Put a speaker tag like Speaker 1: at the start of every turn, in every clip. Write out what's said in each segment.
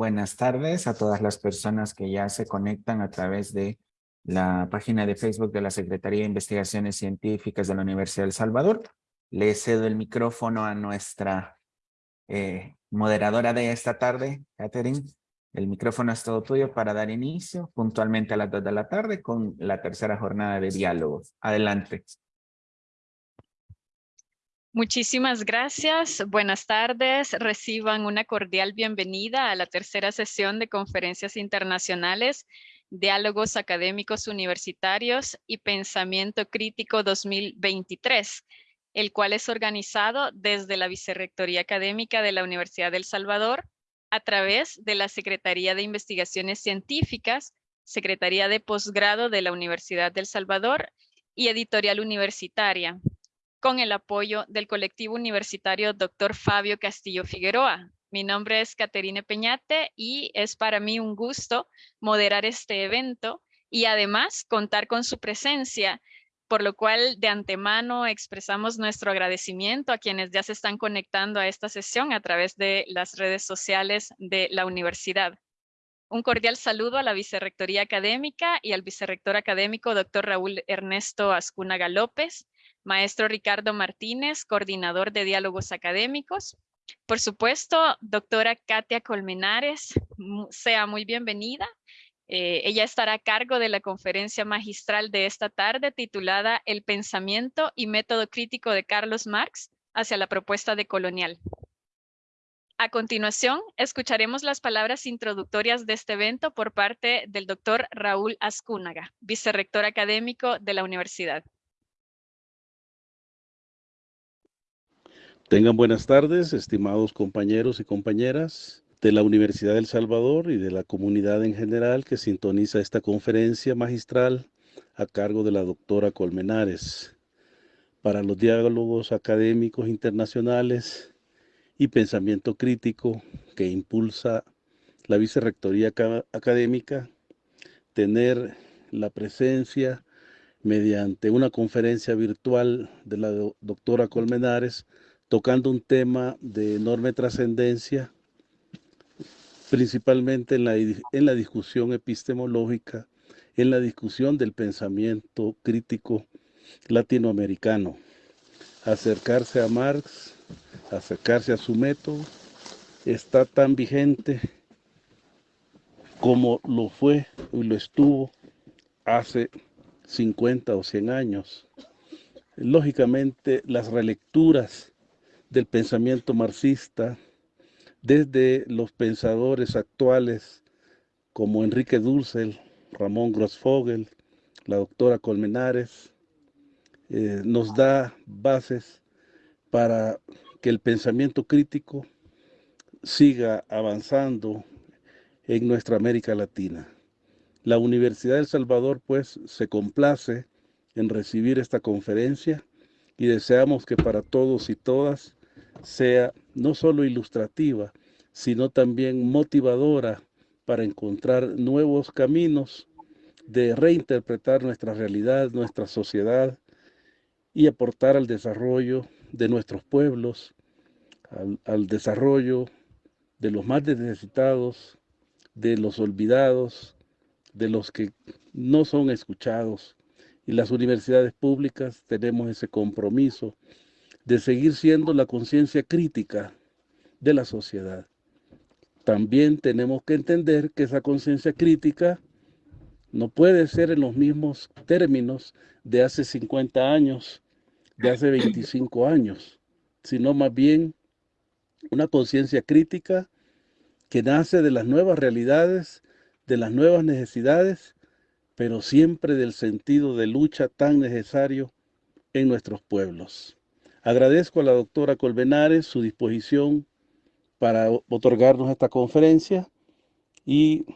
Speaker 1: buenas tardes a todas las personas que ya se conectan a través de la página de Facebook de la Secretaría de Investigaciones Científicas de la Universidad del Salvador. Le cedo el micrófono a nuestra eh, moderadora de esta tarde, Catherine. El micrófono es todo tuyo para dar inicio puntualmente a las dos de la tarde con la tercera jornada de diálogo. Adelante.
Speaker 2: Muchísimas gracias. Buenas tardes. Reciban una cordial bienvenida a la tercera sesión de conferencias internacionales, diálogos académicos universitarios y pensamiento crítico 2023, el cual es organizado desde la Vicerrectoría Académica de la Universidad del Salvador a través de la Secretaría de Investigaciones Científicas, Secretaría de Posgrado de la Universidad del Salvador y Editorial Universitaria, con el apoyo del colectivo universitario Dr. Fabio Castillo Figueroa. Mi nombre es Caterine Peñate y es para mí un gusto moderar este evento y además contar con su presencia, por lo cual de antemano expresamos nuestro agradecimiento a quienes ya se están conectando a esta sesión a través de las redes sociales de la universidad. Un cordial saludo a la Vicerrectoría Académica y al Vicerrector Académico, doctor Raúl Ernesto Ascúnaga López, maestro Ricardo Martínez, coordinador de diálogos académicos. Por supuesto, doctora Katia Colmenares, sea muy bienvenida. Eh, ella estará a cargo de la conferencia magistral de esta tarde titulada El pensamiento y método crítico de Carlos Marx hacia la propuesta de colonial. A continuación, escucharemos las palabras introductorias de este evento por parte del doctor Raúl Ascúnaga, vicerrector académico de la universidad.
Speaker 3: Tengan buenas tardes, estimados compañeros y compañeras de la Universidad del Salvador y de la comunidad en general que sintoniza esta conferencia magistral a cargo de la doctora Colmenares. Para los diálogos académicos internacionales y pensamiento crítico que impulsa la Vicerrectoría Académica, tener la presencia mediante una conferencia virtual de la doctora Colmenares tocando un tema de enorme trascendencia, principalmente en la, en la discusión epistemológica, en la discusión del pensamiento crítico latinoamericano. Acercarse a Marx, acercarse a su método, está tan vigente como lo fue y lo estuvo hace 50 o 100 años. Lógicamente, las relecturas del pensamiento marxista, desde los pensadores actuales como Enrique Dulcel, Ramón Grossfogel, la doctora Colmenares, eh, nos da bases para que el pensamiento crítico siga avanzando en nuestra América Latina. La Universidad del Salvador, pues, se complace en recibir esta conferencia y deseamos que para todos y todas sea no solo ilustrativa, sino también motivadora para encontrar nuevos caminos de reinterpretar nuestra realidad, nuestra sociedad y aportar al desarrollo de nuestros pueblos, al, desarrollo de los más necesitados, de los olvidados, de los que no son escuchados. Y las universidades públicas tenemos ese compromiso de seguir siendo la conciencia crítica de la sociedad. También tenemos que entender que esa conciencia crítica no puede ser en los mismos términos de hace 50 años, de hace 25 años, sino más bien una conciencia crítica que nace de las nuevas realidades, de las nuevas necesidades, pero siempre del sentido de lucha tan necesario en nuestros pueblos. Agradezco a la doctora Colbenares su disposición para otorgarnos esta conferencia y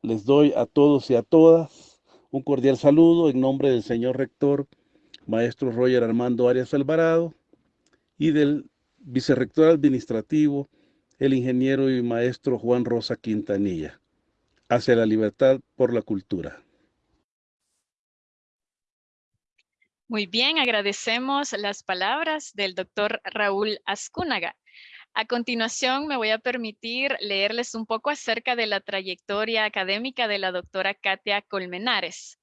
Speaker 3: les doy a todos y a todas un cordial saludo en nombre del señor rector, maestro Roger Armando Arias Alvarado, y del vicerrector administrativo, el ingeniero y maestro Juan Rosa Quintanilla, hacia la libertad por la cultura.
Speaker 2: Muy bien, agradecemos las palabras del doctor Raúl Ascúnaga. A continuación, me voy a permitir leerles un poco acerca de la trayectoria académica de la doctora Katia Colmenares.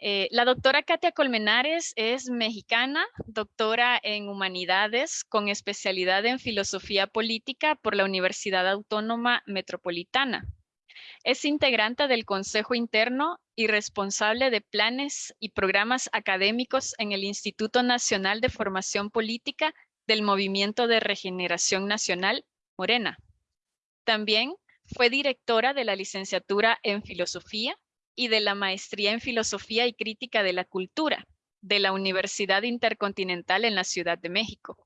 Speaker 2: Eh, la doctora Katia Colmenares es mexicana, doctora en Humanidades con especialidad en Filosofía Política por la Universidad Autónoma Metropolitana. Es integrante del Consejo Interno y responsable de planes y programas académicos en el Instituto Nacional de Formación Política del Movimiento de Regeneración Nacional, Morena. También fue directora de la licenciatura en Filosofía y de la maestría en Filosofía y Crítica de la Cultura de la Universidad Intercontinental en la Ciudad de México.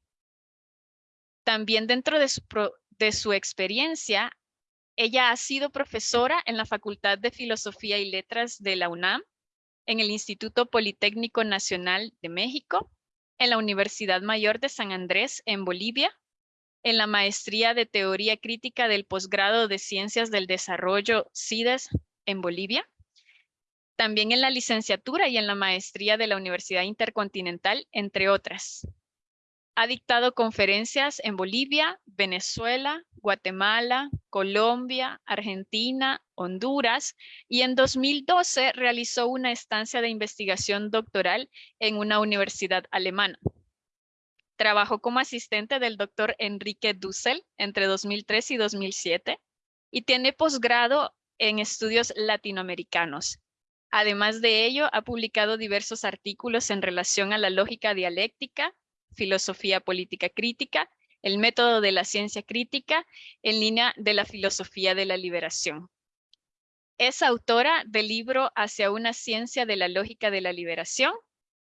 Speaker 2: También dentro de su, experiencia, ella ha sido profesora en la Facultad de Filosofía y Letras de la UNAM, en el Instituto Politécnico Nacional de México, en la Universidad Mayor de San Andrés, en Bolivia, en la Maestría de Teoría Crítica del Posgrado de Ciencias del Desarrollo CIDES en Bolivia, también en la licenciatura y en la maestría de la Universidad Intercontinental, entre otras. Ha dictado conferencias en Bolivia, Venezuela, Guatemala, Colombia, Argentina, Honduras y en 2012 realizó una estancia de investigación doctoral en una universidad alemana. Trabajó como asistente del doctor Enrique Dussel entre 2003 y 2007 y tiene posgrado en estudios latinoamericanos Además de ello, ha publicado diversos artículos en relación a la lógica dialéctica, filosofía política crítica, el método de la ciencia crítica en línea de la filosofía de la liberación. Es autora del libro Hacia una ciencia de la lógica de la liberación,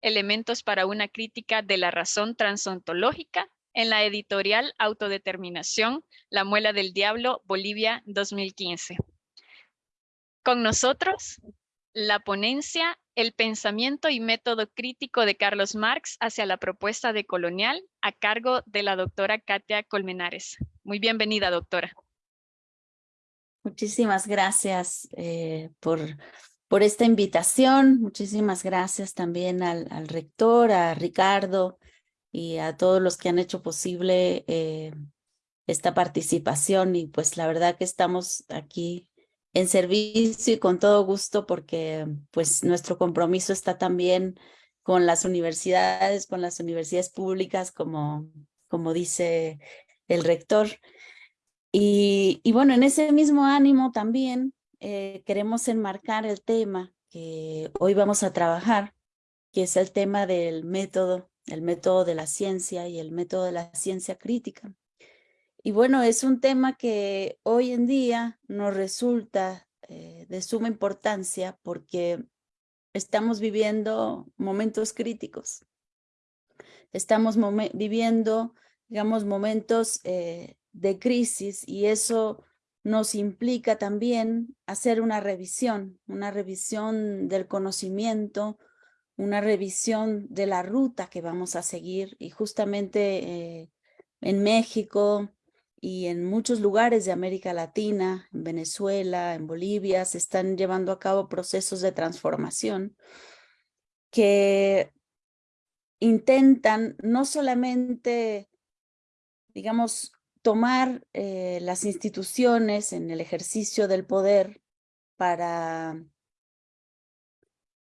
Speaker 2: elementos para una crítica de la razón transontológica, en la editorial Autodeterminación, La Muela del Diablo, Bolivia, 2015. Con nosotros, la ponencia El pensamiento y método crítico de Carlos Marx hacia la propuesta de colonial a cargo de la doctora Katia Colmenares. Muy bienvenida, doctora.
Speaker 4: Muchísimas gracias eh, por, por esta invitación. Muchísimas gracias también al, rector, a Ricardo y a todos los que han hecho posible eh, esta participación. Y pues la verdad que estamos aquí en servicio y con todo gusto porque pues nuestro compromiso está también con las universidades, con las universidades públicas, como, como dice el rector. Y, bueno, en ese mismo ánimo también eh, queremos enmarcar el tema que hoy vamos a trabajar, que es el tema del método, el método de la ciencia y el método de la ciencia crítica. Y bueno, es un tema que hoy en día nos resulta eh, de suma importancia porque estamos viviendo momentos críticos. Estamos viviendo, digamos, momentos eh, de crisis y eso nos implica también hacer una revisión, una revisión del conocimiento, una revisión de la ruta que vamos a seguir y justamente eh, en México, y en muchos lugares de América Latina, en Venezuela, en Bolivia, se están llevando a cabo procesos de transformación que intentan no solamente, digamos, tomar eh, las instituciones en el ejercicio del poder para,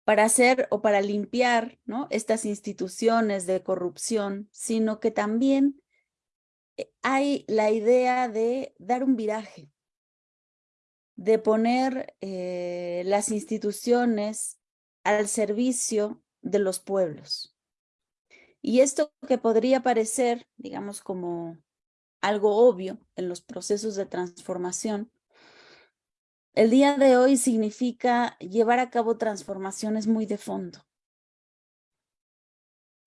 Speaker 4: para hacer o para limpiar ¿no? estas instituciones de corrupción, sino que también hay la idea de dar un viraje, de poner eh, las instituciones al servicio de los pueblos. Y esto que podría parecer, digamos, como algo obvio en los procesos de transformación, el día de hoy significa llevar a cabo transformaciones muy de fondo.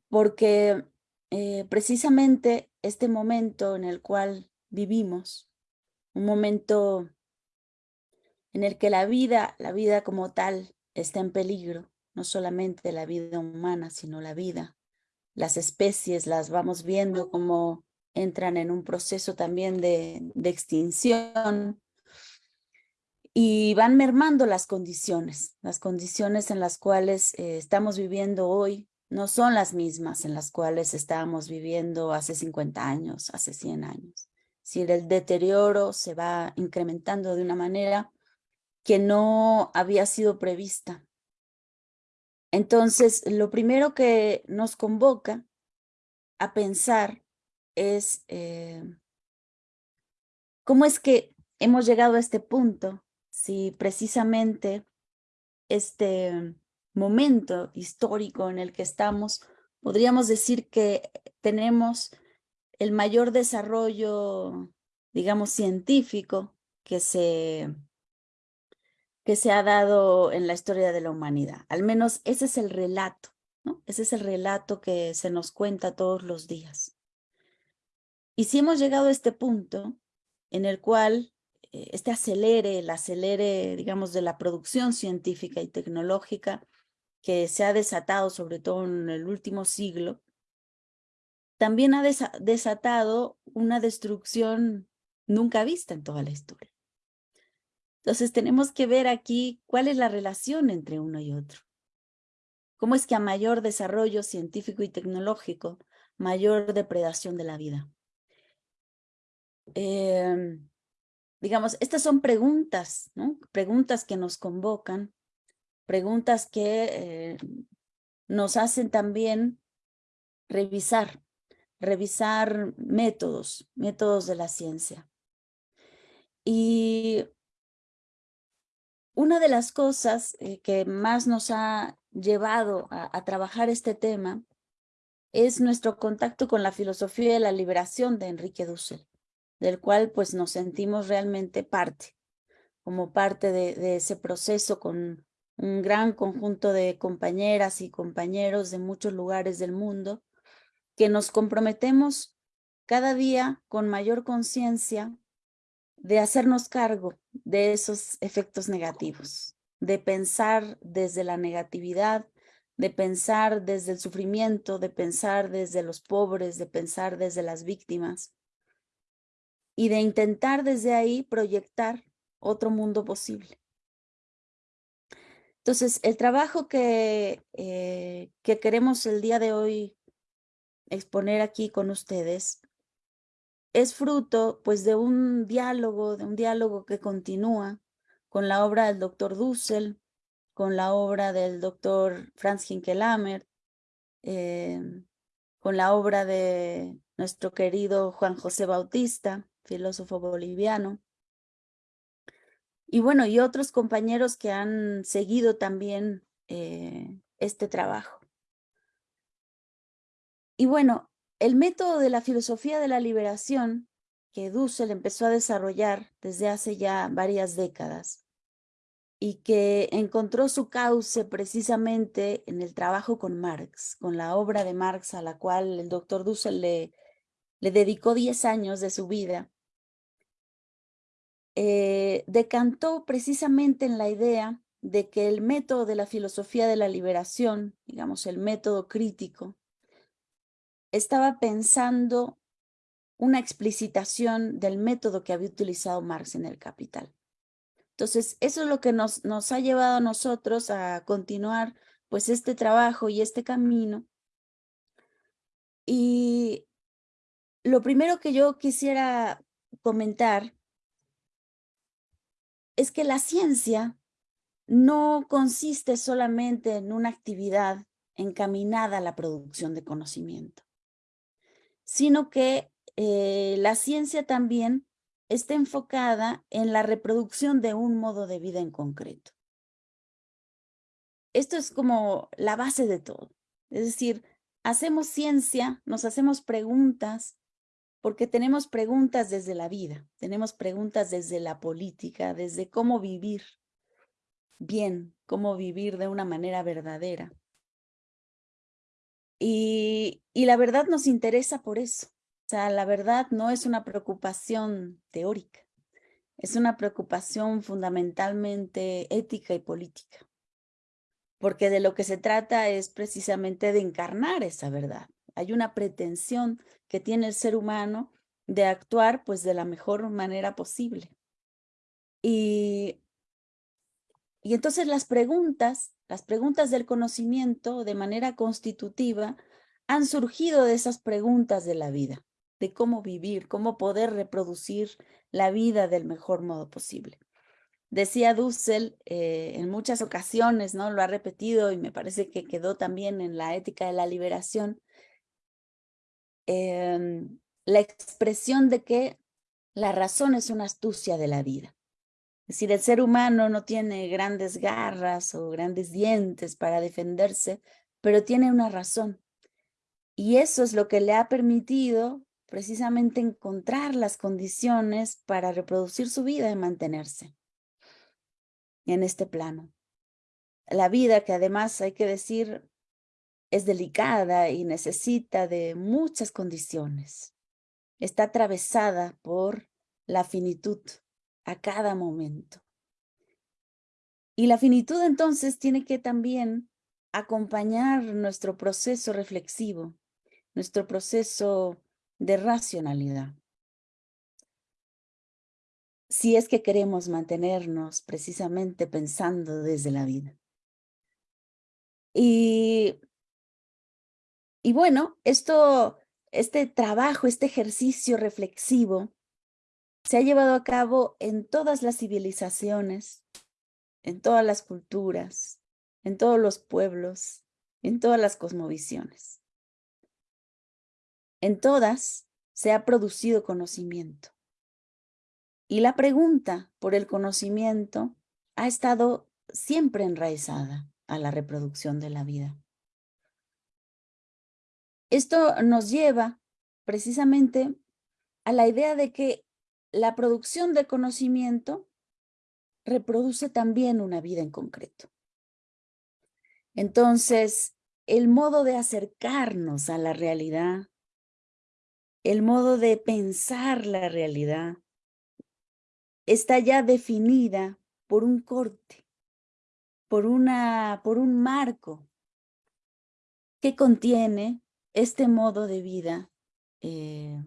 Speaker 4: Porque eh, precisamente este momento en el cual vivimos, un momento en el que la vida, la vida como tal, está en peligro, no solamente la vida humana, sino la vida. Las especies las vamos viendo como entran en un proceso también de, extinción y van mermando las condiciones, las condiciones en las cuales eh, estamos viviendo hoy no son las mismas en las cuales estábamos viviendo hace 50 años, hace 100 años. Si el deterioro se va incrementando de una manera que no había sido prevista. Entonces, lo primero que nos convoca a pensar es eh, cómo es que hemos llegado a este punto si precisamente este momento histórico en el que estamos, podríamos decir que tenemos el mayor desarrollo, digamos, científico que se, que se ha dado en la historia de la humanidad. Al menos ese es el relato. Ese es el relato que se nos cuenta todos los días. Y si hemos llegado a este punto en el cual eh, este acelere, el acelere, digamos, de la producción científica y tecnológica que se ha desatado, sobre todo en el último siglo, también ha desatado una destrucción nunca vista en toda la historia. Entonces tenemos que ver aquí cuál es la relación entre uno y otro. ¿Cómo es que a mayor desarrollo científico y tecnológico, mayor depredación de la vida? Em, digamos, estas son preguntas, ¿no? Preguntas que nos convocan, preguntas que eh, nos hacen también revisar, revisar métodos, métodos de la ciencia. Y una de las cosas eh, que más nos ha llevado a, trabajar este tema es nuestro contacto con la filosofía de la liberación de Enrique Dussel del cual pues nos sentimos realmente parte, como parte de, ese proceso con un gran conjunto de compañeras y compañeros de muchos lugares del mundo, que nos comprometemos cada día con mayor conciencia de hacernos cargo de esos efectos negativos, de pensar desde la negatividad, de pensar desde el sufrimiento, de pensar desde los pobres, de pensar desde las víctimas, y de intentar desde ahí proyectar otro mundo posible. Entonces, el trabajo que, eh, que queremos el día de hoy exponer aquí con ustedes es fruto pues de un diálogo, de un diálogo que continúa con la obra del doctor Dussel, con la obra del doctor Franz Hinkelamer, eh, con la obra de nuestro querido Juan José Bautista, filósofo boliviano. Y bueno, y otros compañeros que han seguido también eh, este trabajo. Y bueno, el método de la filosofía de la liberación que Dussel empezó a desarrollar desde hace ya varias décadas y que encontró su cauce precisamente en el trabajo con Marx, con la obra de Marx a la cual el doctor Dussel le, dedicó 10 años de su vida, eh, decantó precisamente en la idea de que el método de la filosofía de la liberación, digamos el método crítico, estaba pensando una explicitación del método que había utilizado Marx en el Capital. Entonces, eso es lo que nos, ha llevado a nosotros a continuar pues este trabajo y este camino. Y lo primero que yo quisiera comentar es que la ciencia no consiste solamente en una actividad encaminada a la producción de conocimiento, sino que eh, la ciencia también está enfocada en la reproducción de un modo de vida en concreto. Esto es como la base de todo. Es decir, hacemos ciencia, nos hacemos preguntas, porque tenemos preguntas desde la vida, tenemos preguntas desde la política, desde cómo vivir bien, cómo vivir de una manera verdadera. Y, la verdad nos interesa por eso. O sea, la verdad no es una preocupación teórica, es una preocupación fundamentalmente ética y política. Porque de lo que se trata es precisamente de encarnar esa verdad. Hay una pretensión que tiene el ser humano de actuar pues de la mejor manera posible. Y, y entonces las preguntas, las preguntas del conocimiento de manera constitutiva han surgido de esas preguntas de la vida, de cómo vivir, cómo poder reproducir la vida del mejor modo posible. Decía Dussel eh, en muchas ocasiones, ¿no? Lo ha repetido y me parece que quedó también en la ética de la liberación, em, la expresión de que la razón es una astucia de la vida. Es decir, el ser humano no tiene grandes garras o grandes dientes para defenderse, pero tiene una razón. Y eso es lo que le ha permitido precisamente encontrar las condiciones para reproducir su vida y mantenerse en este plano. La vida que además hay que decir es delicada y necesita de muchas condiciones. Está atravesada por la finitud a cada momento. Y la finitud entonces tiene que también acompañar nuestro proceso reflexivo, nuestro proceso de racionalidad si es que queremos mantenernos precisamente pensando desde la vida. Y, y bueno, esto, este trabajo, este ejercicio reflexivo se ha llevado a cabo en todas las civilizaciones, en todas las culturas, en todos los pueblos, en todas las cosmovisiones. En todas se ha producido conocimiento. Y la pregunta por el conocimiento ha estado siempre enraizada a la reproducción de la vida. Esto nos lleva precisamente a la idea de que la producción de conocimiento reproduce también una vida en concreto. Entonces, el modo de acercarnos a la realidad, el modo de pensar la realidad, está ya definida por un corte, por, una, por un marco que contiene este modo de vida eh,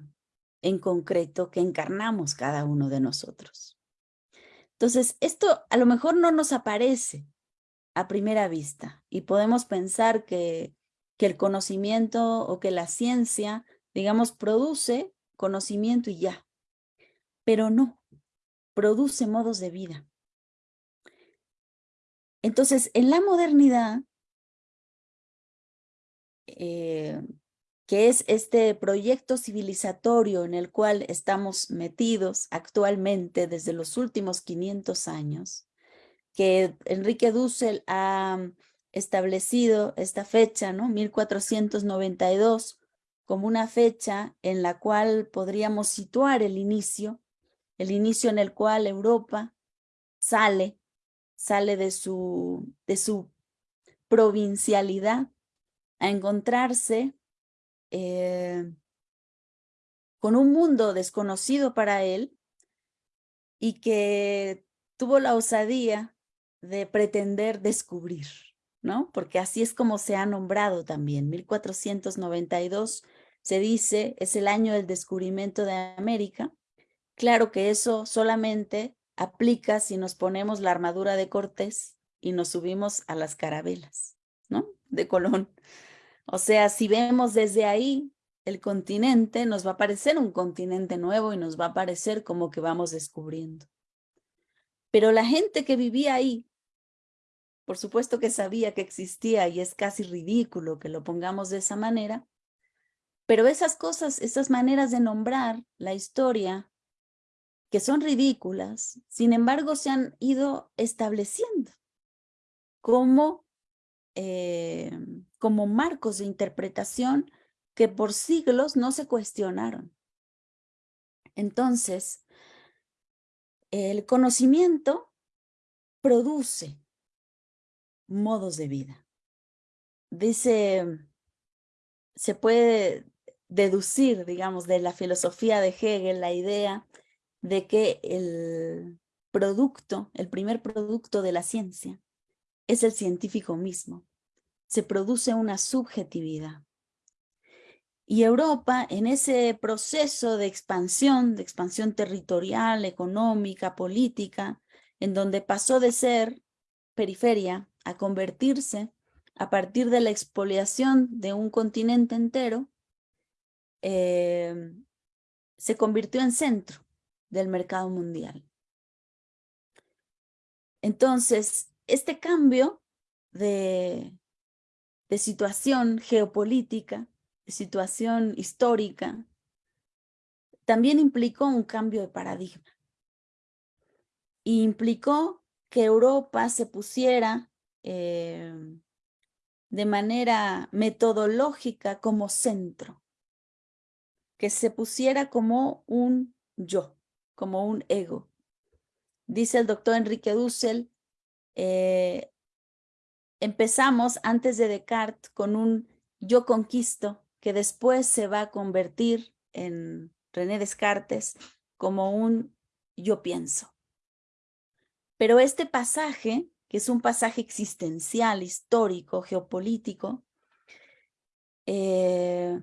Speaker 4: en concreto que encarnamos cada uno de nosotros. Entonces, esto a lo mejor no nos aparece a primera vista y podemos pensar que, que el conocimiento o que la ciencia, digamos, produce conocimiento y ya, pero no produce modos de vida. Entonces, en la modernidad, eh, que es este proyecto civilizatorio en el cual estamos metidos actualmente desde los últimos 500 años, que Enrique Dussel ha establecido esta fecha, ¿no? 1492, como una fecha en la cual podríamos situar el inicio el inicio en el cual Europa sale, sale de su, de su provincialidad a encontrarse eh, con un mundo desconocido para él y que tuvo la osadía de pretender descubrir, ¿no? Porque así es como se ha nombrado también. 1492 se dice es el año del descubrimiento de América Claro que eso solamente aplica si nos ponemos la armadura de Cortés y nos subimos a las carabelas. De Colón. O sea, si vemos desde ahí el continente, nos va a parecer un continente nuevo y nos va a parecer como que vamos descubriendo. Pero la gente que vivía ahí, por supuesto que sabía que existía y es casi ridículo que lo pongamos de esa manera, pero esas cosas, esas maneras de nombrar la historia que son ridículas, sin embargo se han ido estableciendo como, eh, como marcos de interpretación que por siglos no se cuestionaron. Entonces, el conocimiento produce modos de vida. Dice, se puede deducir, digamos, de la filosofía de Hegel la idea de que el producto, el primer producto de la ciencia, es el científico mismo. Se produce una subjetividad. Y Europa, en ese proceso de expansión, de expansión territorial, económica, política, en donde pasó de ser periferia a convertirse a partir de la expoliación de un continente entero, em, se convirtió en centro del mercado mundial. Entonces, este cambio de, situación geopolítica, de situación histórica, también implicó un cambio de paradigma. Y implicó que Europa se pusiera em, de manera metodológica como centro, que se pusiera como un yo, como un ego. Dice el doctor Enrique Dussel, eh, empezamos antes de Descartes con un yo conquisto que después se va a convertir en René Descartes como un yo pienso. Pero este pasaje que es un pasaje existencial, histórico, geopolítico, eh,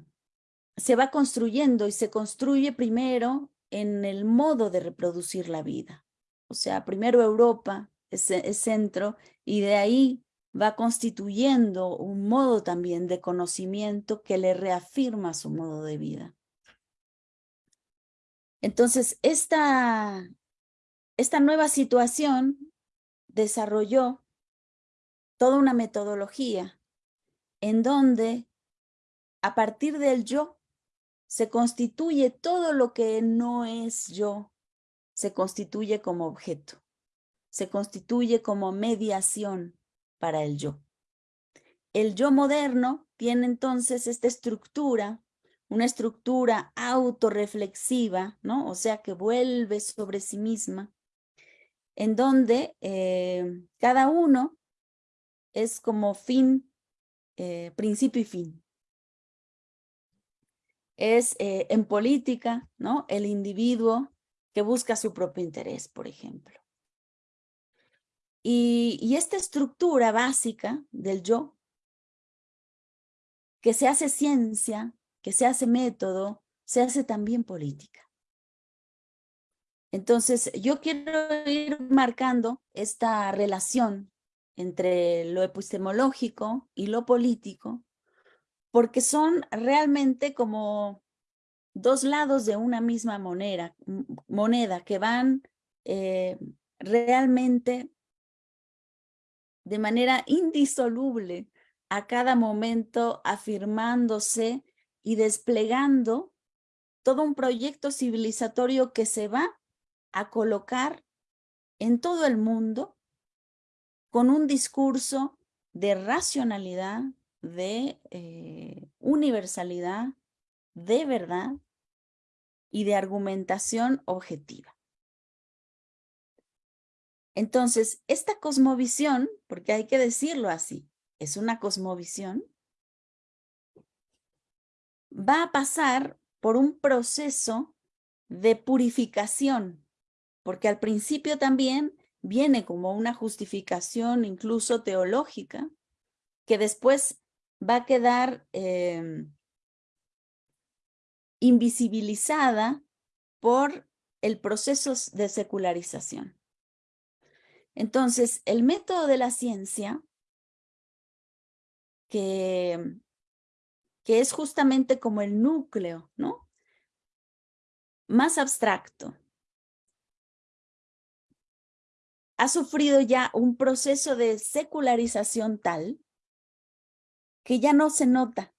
Speaker 4: se va construyendo y se construye primero en el modo de reproducir la vida. O sea, primero Europa es, es centro y de ahí va constituyendo un modo también de conocimiento que le reafirma su modo de vida. Entonces, esta, esta nueva situación desarrolló toda una metodología en donde a partir del yo se constituye todo lo que no es yo, se constituye como objeto, se constituye como mediación para el yo. El yo moderno tiene entonces esta estructura, una estructura autorreflexiva, ¿no? O sea, que vuelve sobre sí misma, en donde eh, cada uno es como fin, eh, principio y fin. Es eh, en política, ¿no? El individuo que busca su propio interés, por ejemplo. Y, esta estructura básica del yo, que se hace ciencia, que se hace método, se hace también política. Entonces, yo quiero ir marcando esta relación entre lo epistemológico y lo político, porque son realmente como dos lados de una misma moneda, moneda que van eh, realmente de manera indisoluble a cada momento afirmándose y desplegando todo un proyecto civilizatorio que se va a colocar en todo el mundo con un discurso de racionalidad, de eh, universalidad, de verdad y de argumentación objetiva. Entonces, esta cosmovisión, porque hay que decirlo así, es una cosmovisión, va a pasar por un proceso de purificación porque al principio también viene como una justificación incluso teológica, que después va a quedar em, invisibilizada por el proceso de secularización. Entonces, el método de la ciencia, que, es justamente como el núcleo, ¿no? Más abstracto, ha sufrido ya un proceso de secularización tal que ya no se nota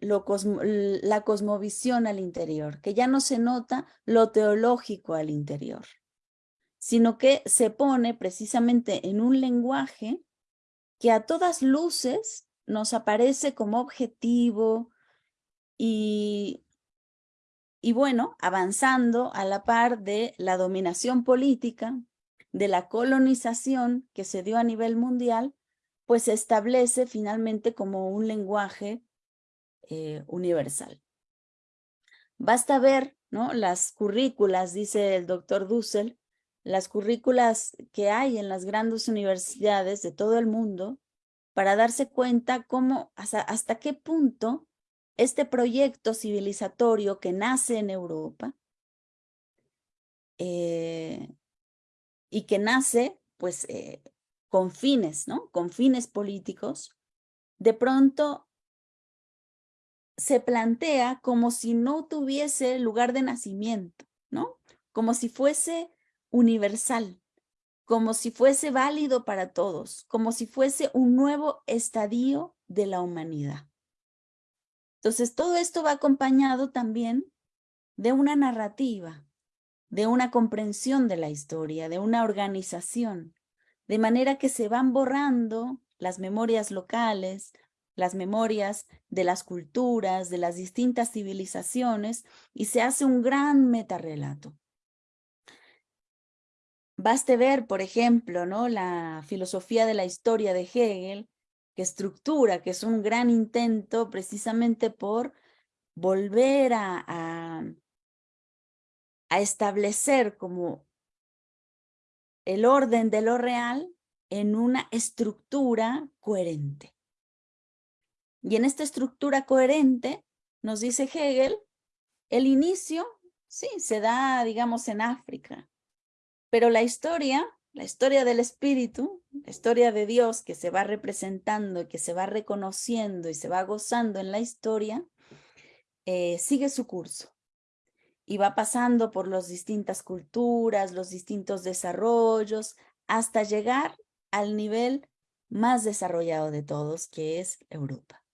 Speaker 4: la cosmovisión al interior, que ya no se nota lo teológico al interior, sino que se pone precisamente en un lenguaje que a todas luces nos aparece como objetivo y, y bueno, avanzando a la par de la dominación política, de la colonización que se dio a nivel mundial, pues se establece finalmente como un lenguaje eh, universal. Basta ver ¿no? las currículas, dice el doctor Dussel, las currículas que hay en las grandes universidades de todo el mundo para darse cuenta cómo, hasta, qué punto este proyecto civilizatorio que nace en Europa eh, y que nace pues eh, con fines, ¿no? Con fines políticos, de pronto se plantea como si no tuviese lugar de nacimiento, ¿no? Como si fuese universal, como si fuese válido para todos, como si fuese un nuevo estadio de la humanidad. Entonces, todo esto va acompañado también de una narrativa, de una comprensión de la historia, de una organización, de manera que se van borrando las memorias locales, las memorias de las culturas, de las distintas civilizaciones, y se hace un gran metarrelato. Baste ver, por ejemplo, ¿no? la filosofía de la historia de Hegel, que estructura, que es un gran intento precisamente por volver a, a, a establecer como el orden de lo real en una estructura coherente. Y en esta estructura coherente, nos dice Hegel, el inicio, sí, se da, digamos, en África, pero la historia, la historia del espíritu, la historia de Dios que se va representando, que se va reconociendo y se va gozando en la historia, eh, sigue su curso y va pasando por las distintas culturas, los distintos desarrollos, hasta llegar al nivel más desarrollado de todos, que es Europa.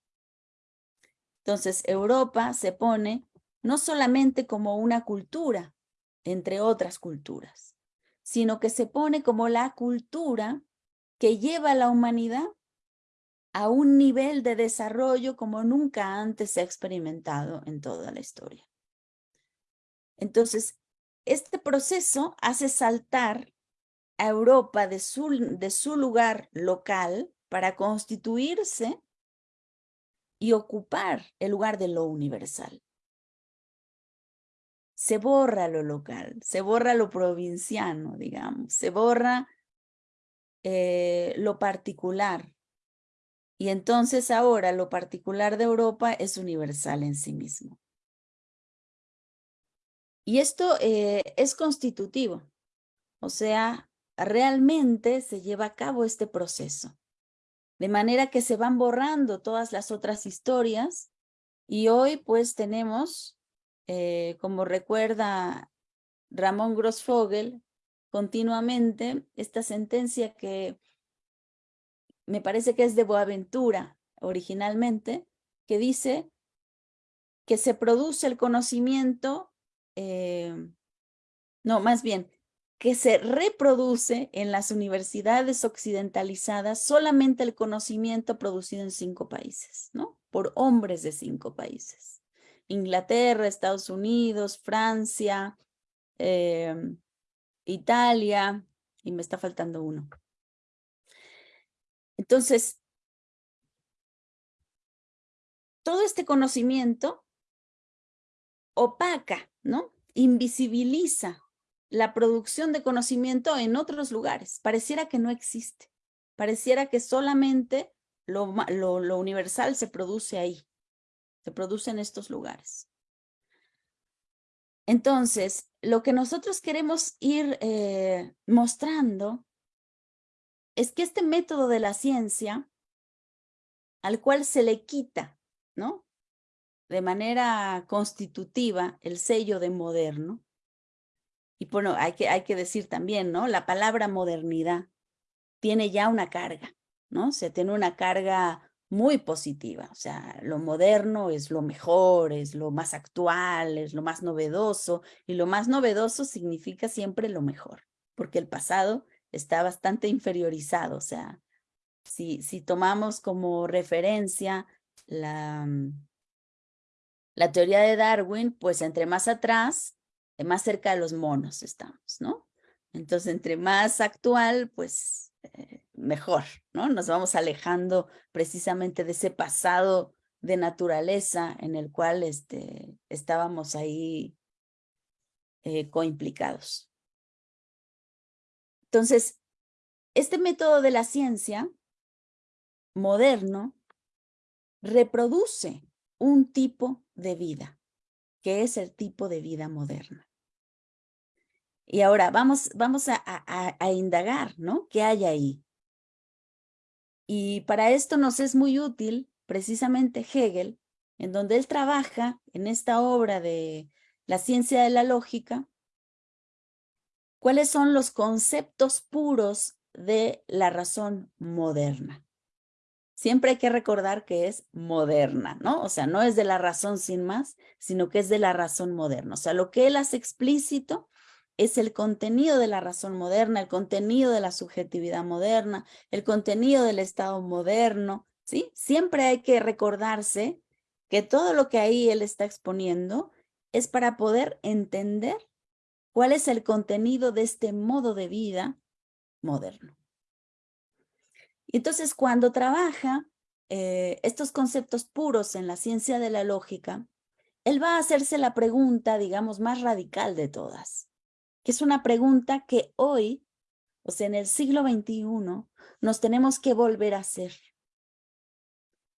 Speaker 4: Entonces, Europa se pone no solamente como una cultura, entre otras culturas, sino que se pone como la cultura que lleva a la humanidad a un nivel de desarrollo como nunca antes se ha experimentado en toda la historia. Entonces, este proceso hace saltar a Europa de su, de su lugar local para constituirse y ocupar el lugar de lo universal. Se borra lo local, se borra lo provinciano, digamos, se borra eh, lo particular. Y entonces ahora lo particular de Europa es universal en sí mismo. Y esto eh, es constitutivo, o sea, realmente se lleva a cabo este proceso. De manera que se van borrando todas las otras historias y hoy pues tenemos, eh, como recuerda Ramón Grossfogel, continuamente esta sentencia que me parece que es de Boaventura originalmente, que dice que se produce el conocimiento eh, no, más bien, que se reproduce en las universidades occidentalizadas solamente el conocimiento producido en cinco países, ¿no? Por hombres de cinco países. Inglaterra, Estados Unidos, Francia, em, Italia, y me está faltando uno. Entonces, todo este conocimiento opaca, ¿no? Invisibiliza la producción de conocimiento en otros lugares. Pareciera que no existe. Pareciera que solamente lo, lo, universal se produce ahí. Se produce en estos lugares. Entonces, lo que nosotros queremos ir eh, mostrando es que este método de la ciencia, al cual se le quita, ¿no? de manera constitutiva el sello de moderno. Y bueno, hay que, hay que decir también, ¿no? La palabra modernidad tiene ya una carga, ¿no? Se tiene una carga muy positiva, o sea, lo moderno es lo mejor, es lo más actual, es lo más novedoso, y lo más novedoso significa siempre lo mejor, porque el pasado está bastante inferiorizado, o sea, si, si tomamos como referencia la, la teoría de Darwin, pues entre más atrás, eh, más cerca de los monos estamos, ¿no? Entonces, entre más actual, pues eh, mejor, ¿no? Nos vamos alejando precisamente de ese pasado de naturaleza en el cual este, estábamos ahí eh, coimplicados. Entonces, este método de la ciencia moderno reproduce un tipo de vida, que es el tipo de vida moderna. Y ahora vamos, vamos a, a, indagar, ¿no? ¿Qué hay ahí? Y para esto nos es muy útil precisamente Hegel, en donde él trabaja en esta obra de la ciencia de la lógica, cuáles son los conceptos puros de la razón moderna. Siempre hay que recordar que es moderna, ¿no? O sea, no es de la razón sin más, sino que es de la razón moderna. O sea, lo que él hace explícito es el contenido de la razón moderna, el contenido de la subjetividad moderna, el contenido del Estado moderno, ¿sí? Siempre hay que recordarse que todo lo que ahí él está exponiendo es para poder entender cuál es el contenido de este modo de vida moderno. Entonces cuando trabaja eh, estos conceptos puros en la ciencia de la lógica, él va a hacerse la pregunta, digamos, más radical de todas, es una pregunta que hoy, o sea, en el siglo XXI, nos tenemos que volver a hacer.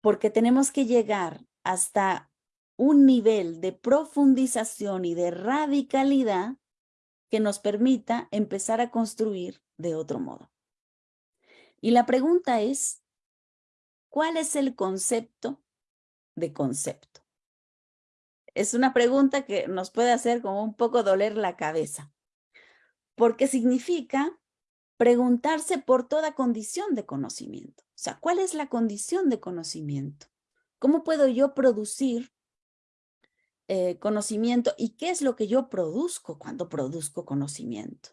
Speaker 4: Porque tenemos que llegar hasta un nivel de profundización y de radicalidad que nos permita empezar a construir de otro modo. Y la pregunta es, ¿cuál es el concepto de concepto? Es una pregunta que nos puede hacer como un poco doler la cabeza, porque significa preguntarse por toda condición de conocimiento. O sea, ¿cuál es la condición de conocimiento? ¿Cómo puedo yo producir eh, conocimiento y qué es lo que yo produzco cuando produzco conocimiento?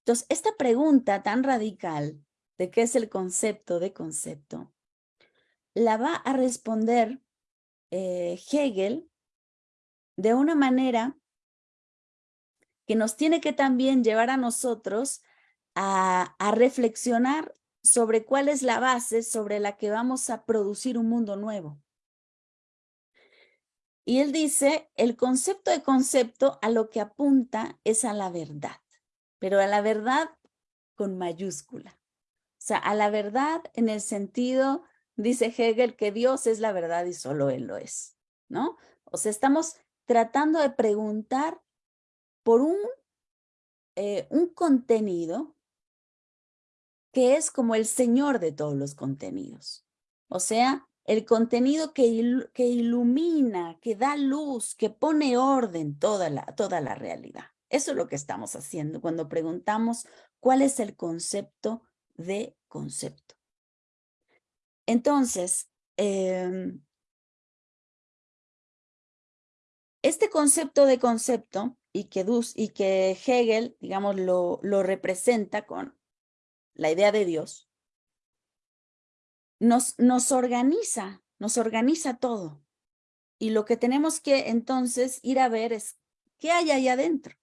Speaker 4: Entonces, esta pregunta tan radical de qué es el concepto de concepto, la va a responder eh, Hegel de una manera que nos tiene que también llevar a nosotros a, reflexionar sobre cuál es la base sobre la que vamos a producir un mundo nuevo. Y él dice, el concepto de concepto a lo que apunta es a la verdad, pero a la verdad con mayúscula. O sea, a la verdad en el sentido, dice Hegel, que Dios es la verdad y solo Él lo es, ¿no? O sea, estamos tratando de preguntar por un, eh, un contenido que es como el Señor de todos los contenidos. O sea, el contenido que, que ilumina, que da luz, que pone orden toda la, toda la realidad. Eso es lo que estamos haciendo cuando preguntamos cuál es el concepto de concepto. Entonces, em, este concepto de concepto y que, y que Hegel, digamos, lo, lo representa con la idea de Dios, nos, nos organiza, nos organiza todo. Y lo que tenemos que entonces ir a ver es qué hay ahí adentro.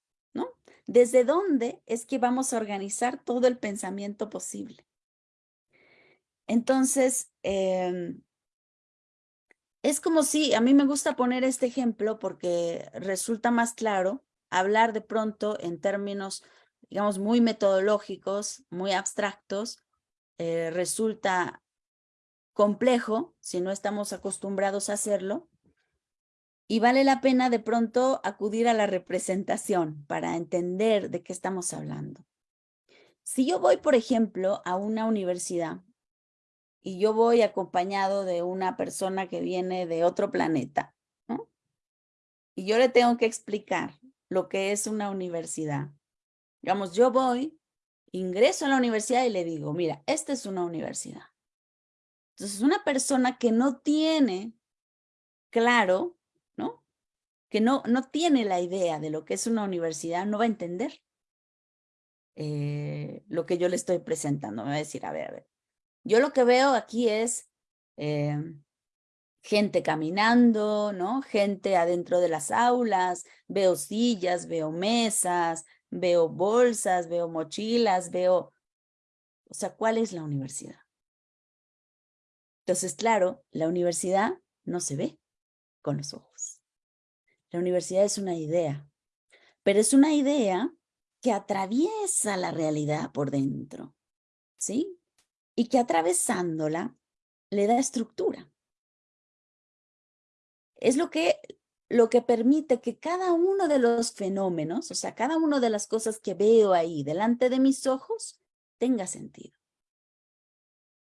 Speaker 4: ¿Desde dónde es que vamos a organizar todo el pensamiento posible? Entonces, em, es como si, a mí me gusta poner este ejemplo porque resulta más claro hablar de pronto en términos, digamos, muy metodológicos, muy abstractos, eh, resulta complejo si no estamos acostumbrados a hacerlo, y vale la pena de pronto acudir a la representación para entender de qué estamos hablando. Si yo voy, por ejemplo, a una universidad y yo voy acompañado de una persona que viene de otro planeta, ¿no? y yo le tengo que explicar lo que es una universidad. Digamos, yo voy, ingreso a la universidad y le digo, mira, esta es una universidad. Entonces, una persona que no tiene claro que no, no tiene la idea de lo que es una universidad, no va a entender eh, lo que yo le estoy presentando. Me va a decir, a ver, a ver, yo lo que veo aquí es em, gente caminando, ¿no? Gente adentro de las aulas, veo sillas, veo mesas, veo bolsas, veo mochilas, veo... O sea, ¿cuál es la universidad? Entonces, claro, la universidad no se ve con los ojos. La universidad es una idea, pero es una idea que atraviesa la realidad por dentro, ¿sí? Y que atravesándola le da estructura. Es lo que, lo que permite que cada uno de los fenómenos, o sea, cada una de las cosas que veo ahí delante de mis ojos, tenga sentido.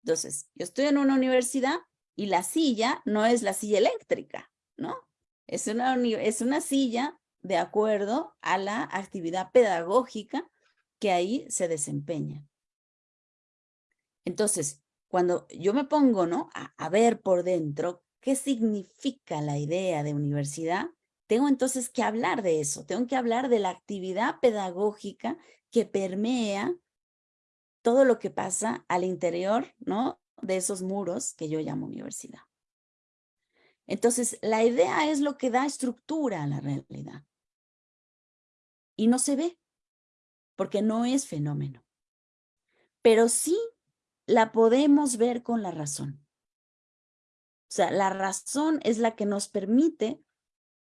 Speaker 4: Entonces, yo estoy en una universidad y la silla no es la silla eléctrica, ¿no? Es una, es una silla de acuerdo a la actividad pedagógica que ahí se desempeña. Entonces, cuando yo me pongo ¿no? a, ver por dentro qué significa la idea de universidad, tengo entonces que hablar de eso, tengo que hablar de la actividad pedagógica que permea todo lo que pasa al interior ¿no? de esos muros que yo llamo universidad. Entonces, la idea es lo que da estructura a la realidad. Y no se ve, porque no es fenómeno. Pero sí la podemos ver con la razón. O sea, la razón es la que nos permite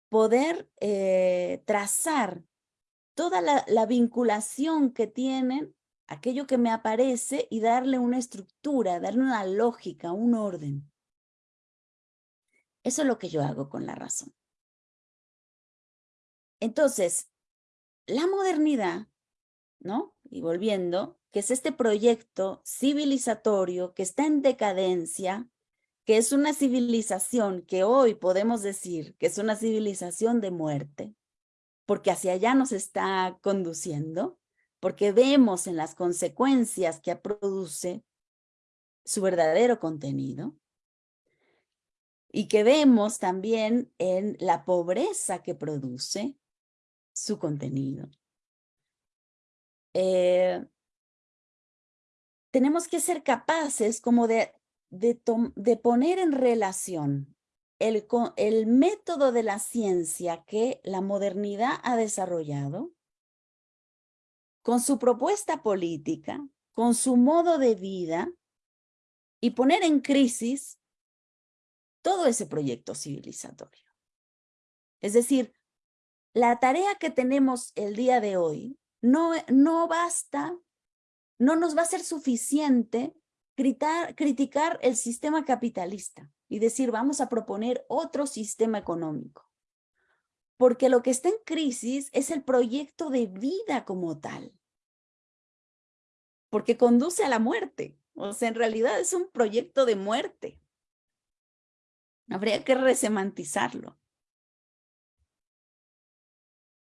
Speaker 4: poder eh, trazar toda la, la vinculación que tienen aquello que me aparece y darle una estructura, darle una lógica, un orden. Eso es lo que yo hago con la razón. Entonces, la modernidad, ¿no? Y volviendo, que es este proyecto civilizatorio que está en decadencia, que es una civilización que hoy podemos decir que es una civilización de muerte, porque hacia allá nos está conduciendo, porque vemos en las consecuencias que produce su verdadero contenido, y que vemos también en la pobreza que produce su contenido. Eh, tenemos que ser capaces como de, de, poner en relación el, el método de la ciencia que la modernidad ha desarrollado con su propuesta política, con su modo de vida y poner en crisis todo ese proyecto civilizatorio. Es decir, la tarea que tenemos el día de hoy no, no basta, no nos va a ser suficiente criticar el sistema capitalista y decir vamos a proponer otro sistema económico. Porque lo que está en crisis es el proyecto de vida como tal. Porque conduce a la muerte. O sea, en realidad es un proyecto de muerte. Habría que resemantizarlo.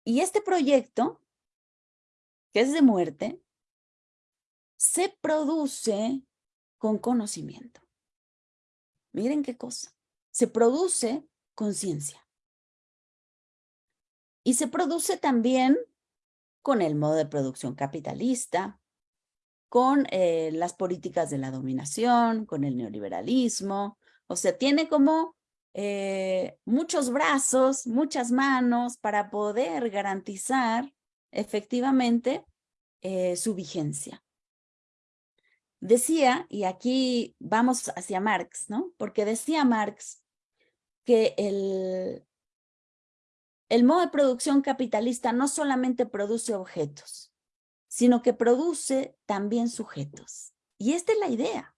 Speaker 4: Y este proyecto, que es de muerte, se produce con conocimiento. Miren qué cosa. Se produce con ciencia. Y se produce también con el modo de producción capitalista, con eh, las políticas de la dominación, con el neoliberalismo, o sea, tiene como eh, muchos brazos, muchas manos para poder garantizar efectivamente eh, su vigencia. Decía, y aquí vamos hacia Marx, ¿no? Porque decía Marx que el, el modo de producción capitalista no solamente produce objetos, sino que produce también sujetos. Y esta es la idea.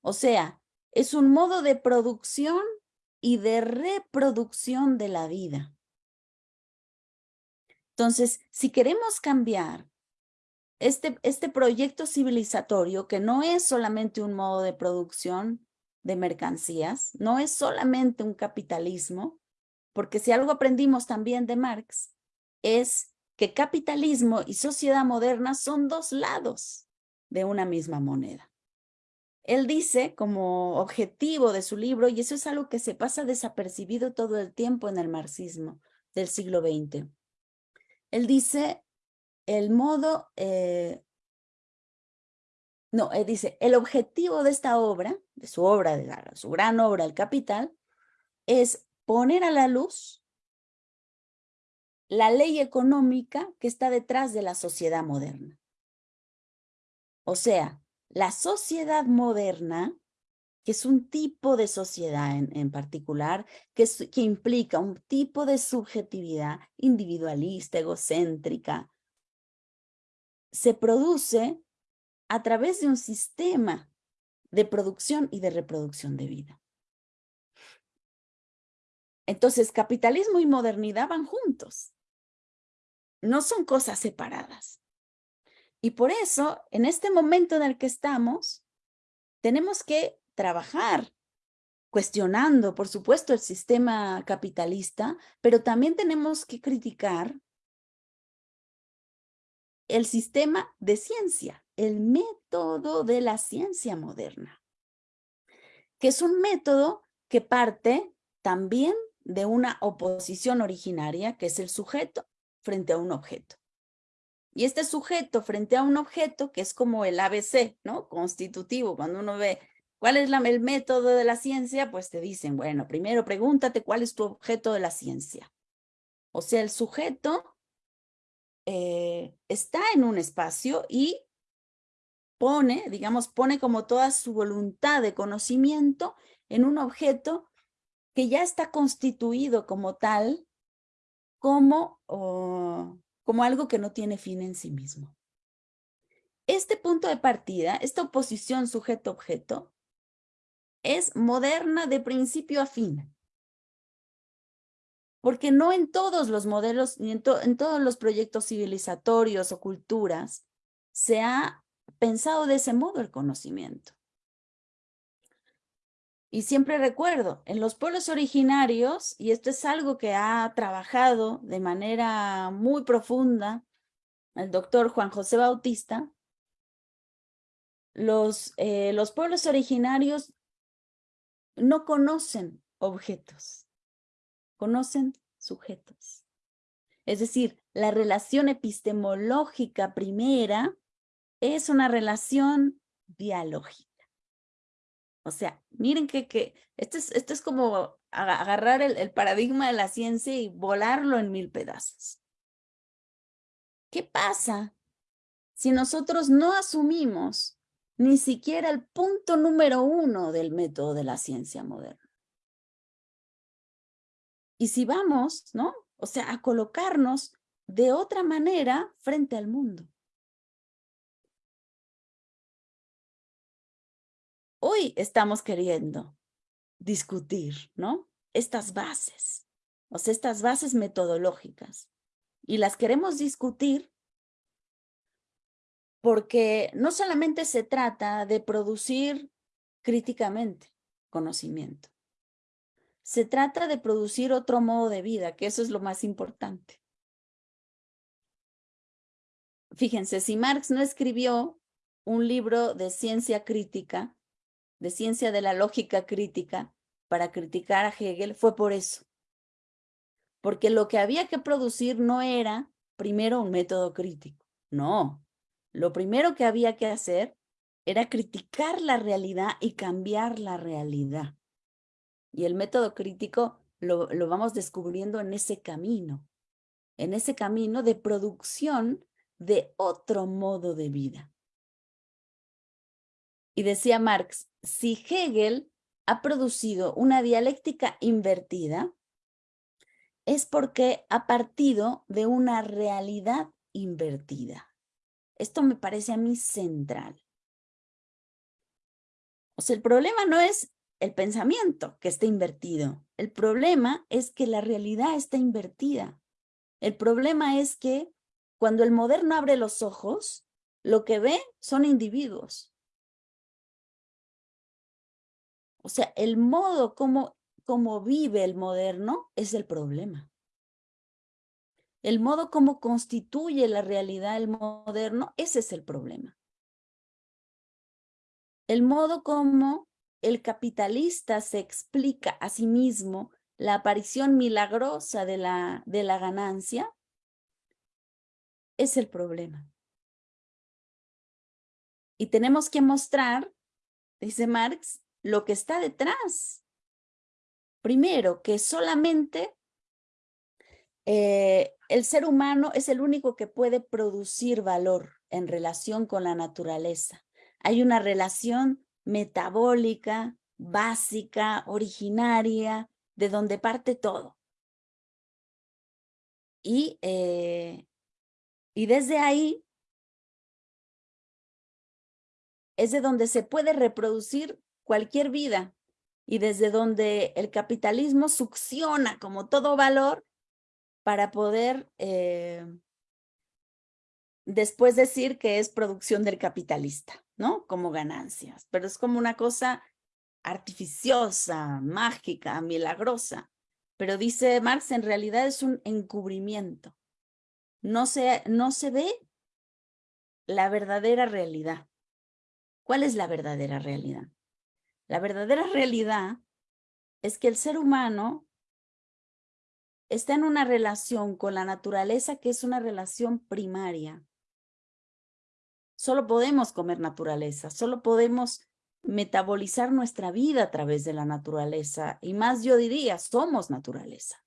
Speaker 4: O sea, es un modo de producción y de reproducción de la vida. Entonces, si queremos cambiar este, este proyecto civilizatorio, que no es solamente un modo de producción de mercancías, no es solamente un capitalismo, porque si algo aprendimos también de Marx, es que capitalismo y sociedad moderna son dos lados de una misma moneda. Él dice como objetivo de su libro, y eso es algo que se pasa desapercibido todo el tiempo en el marxismo del siglo XX. Él dice el modo, eh, no, él dice, el objetivo de esta obra, de su obra, de su gran obra, El Capital, es poner a la luz la ley económica que está detrás de la sociedad moderna. O sea, la sociedad moderna, que es un tipo de sociedad en, particular, que, que implica un tipo de subjetividad individualista, egocéntrica, se produce a través de un sistema de producción y de reproducción de vida. Entonces, capitalismo y modernidad van juntos. No son cosas separadas. Y por eso, en este momento en el que estamos, tenemos que trabajar cuestionando, por supuesto, el sistema capitalista, pero también tenemos que criticar el sistema de ciencia, el método de la ciencia moderna, que es un método que parte también de una oposición originaria, que es el sujeto frente a un objeto. Y este sujeto frente a un objeto, que es como el ABC, ¿no? Constitutivo, cuando uno ve cuál es el método de la ciencia, pues te dicen, bueno, primero pregúntate cuál es tu objeto de la ciencia. O sea, el sujeto eh, está en un espacio y pone, digamos, pone como toda su voluntad de conocimiento en un objeto que ya está constituido como tal, como, como algo que no tiene fin en sí mismo. Este punto de partida, esta oposición sujeto-objeto, es moderna de principio a fin. Porque no en todos los modelos, ni en, todos los proyectos civilizatorios o culturas, se ha pensado de ese modo el conocimiento. Y siempre recuerdo, en los pueblos originarios, y esto es algo que ha trabajado de manera muy profunda el doctor Juan José Bautista, los, eh, los pueblos originarios no conocen objetos, conocen sujetos. Es decir, la relación epistemológica primera es una relación dialógica. O sea, miren que, que esto, es, esto es como agarrar el, el paradigma de la ciencia y volarlo en mil pedazos. ¿Qué pasa si nosotros no asumimos ni siquiera el punto número uno del método de la ciencia moderna? Y si vamos, ¿no? O sea, a colocarnos de otra manera frente al mundo. hoy estamos queriendo discutir, ¿no? Estas bases, o sea, estas bases metodológicas. Y las queremos discutir porque no solamente se trata de producir críticamente conocimiento, se trata de producir otro modo de vida, que eso es lo más importante. Fíjense, si Marx no escribió un libro de ciencia crítica, de ciencia de la lógica crítica para criticar a Hegel fue por eso. Porque lo que había que producir no era primero un método crítico, no. Lo primero que había que hacer era criticar la realidad y cambiar la realidad. Y el método crítico lo, lo vamos descubriendo en ese camino, en ese camino de producción de otro modo de vida. Y decía Marx, si Hegel ha producido una dialéctica invertida, es porque ha partido de una realidad invertida. Esto me parece a mí central. O sea, el problema no es el pensamiento que está invertido. El problema es que la realidad está invertida. El problema es que cuando el moderno abre los ojos, lo que ve son individuos. O sea, el modo como, como vive el moderno es el problema. El modo como constituye la realidad el moderno, ese es el problema. El modo como el capitalista se explica a sí mismo la aparición milagrosa de la, de la ganancia, es el problema. Y tenemos que mostrar, dice Marx, lo que está detrás. Primero, que solamente eh, el ser humano es el único que puede producir valor en relación con la naturaleza. Hay una relación metabólica, básica, originaria, de donde parte todo. Y, eh, y desde ahí es de donde se puede reproducir cualquier vida y desde donde el capitalismo succiona como todo valor para poder, eh, después decir que es producción del capitalista, ¿no? Como ganancias, pero es como una cosa artificiosa, mágica, milagrosa. Pero dice Marx, en realidad es un encubrimiento. No se, no se ve la verdadera realidad. ¿Cuál es la verdadera realidad? La verdadera realidad es que el ser humano está en una relación con la naturaleza que es una relación primaria. Solo podemos comer naturaleza, solo podemos metabolizar nuestra vida a través de la naturaleza. Y más yo diría, somos naturaleza.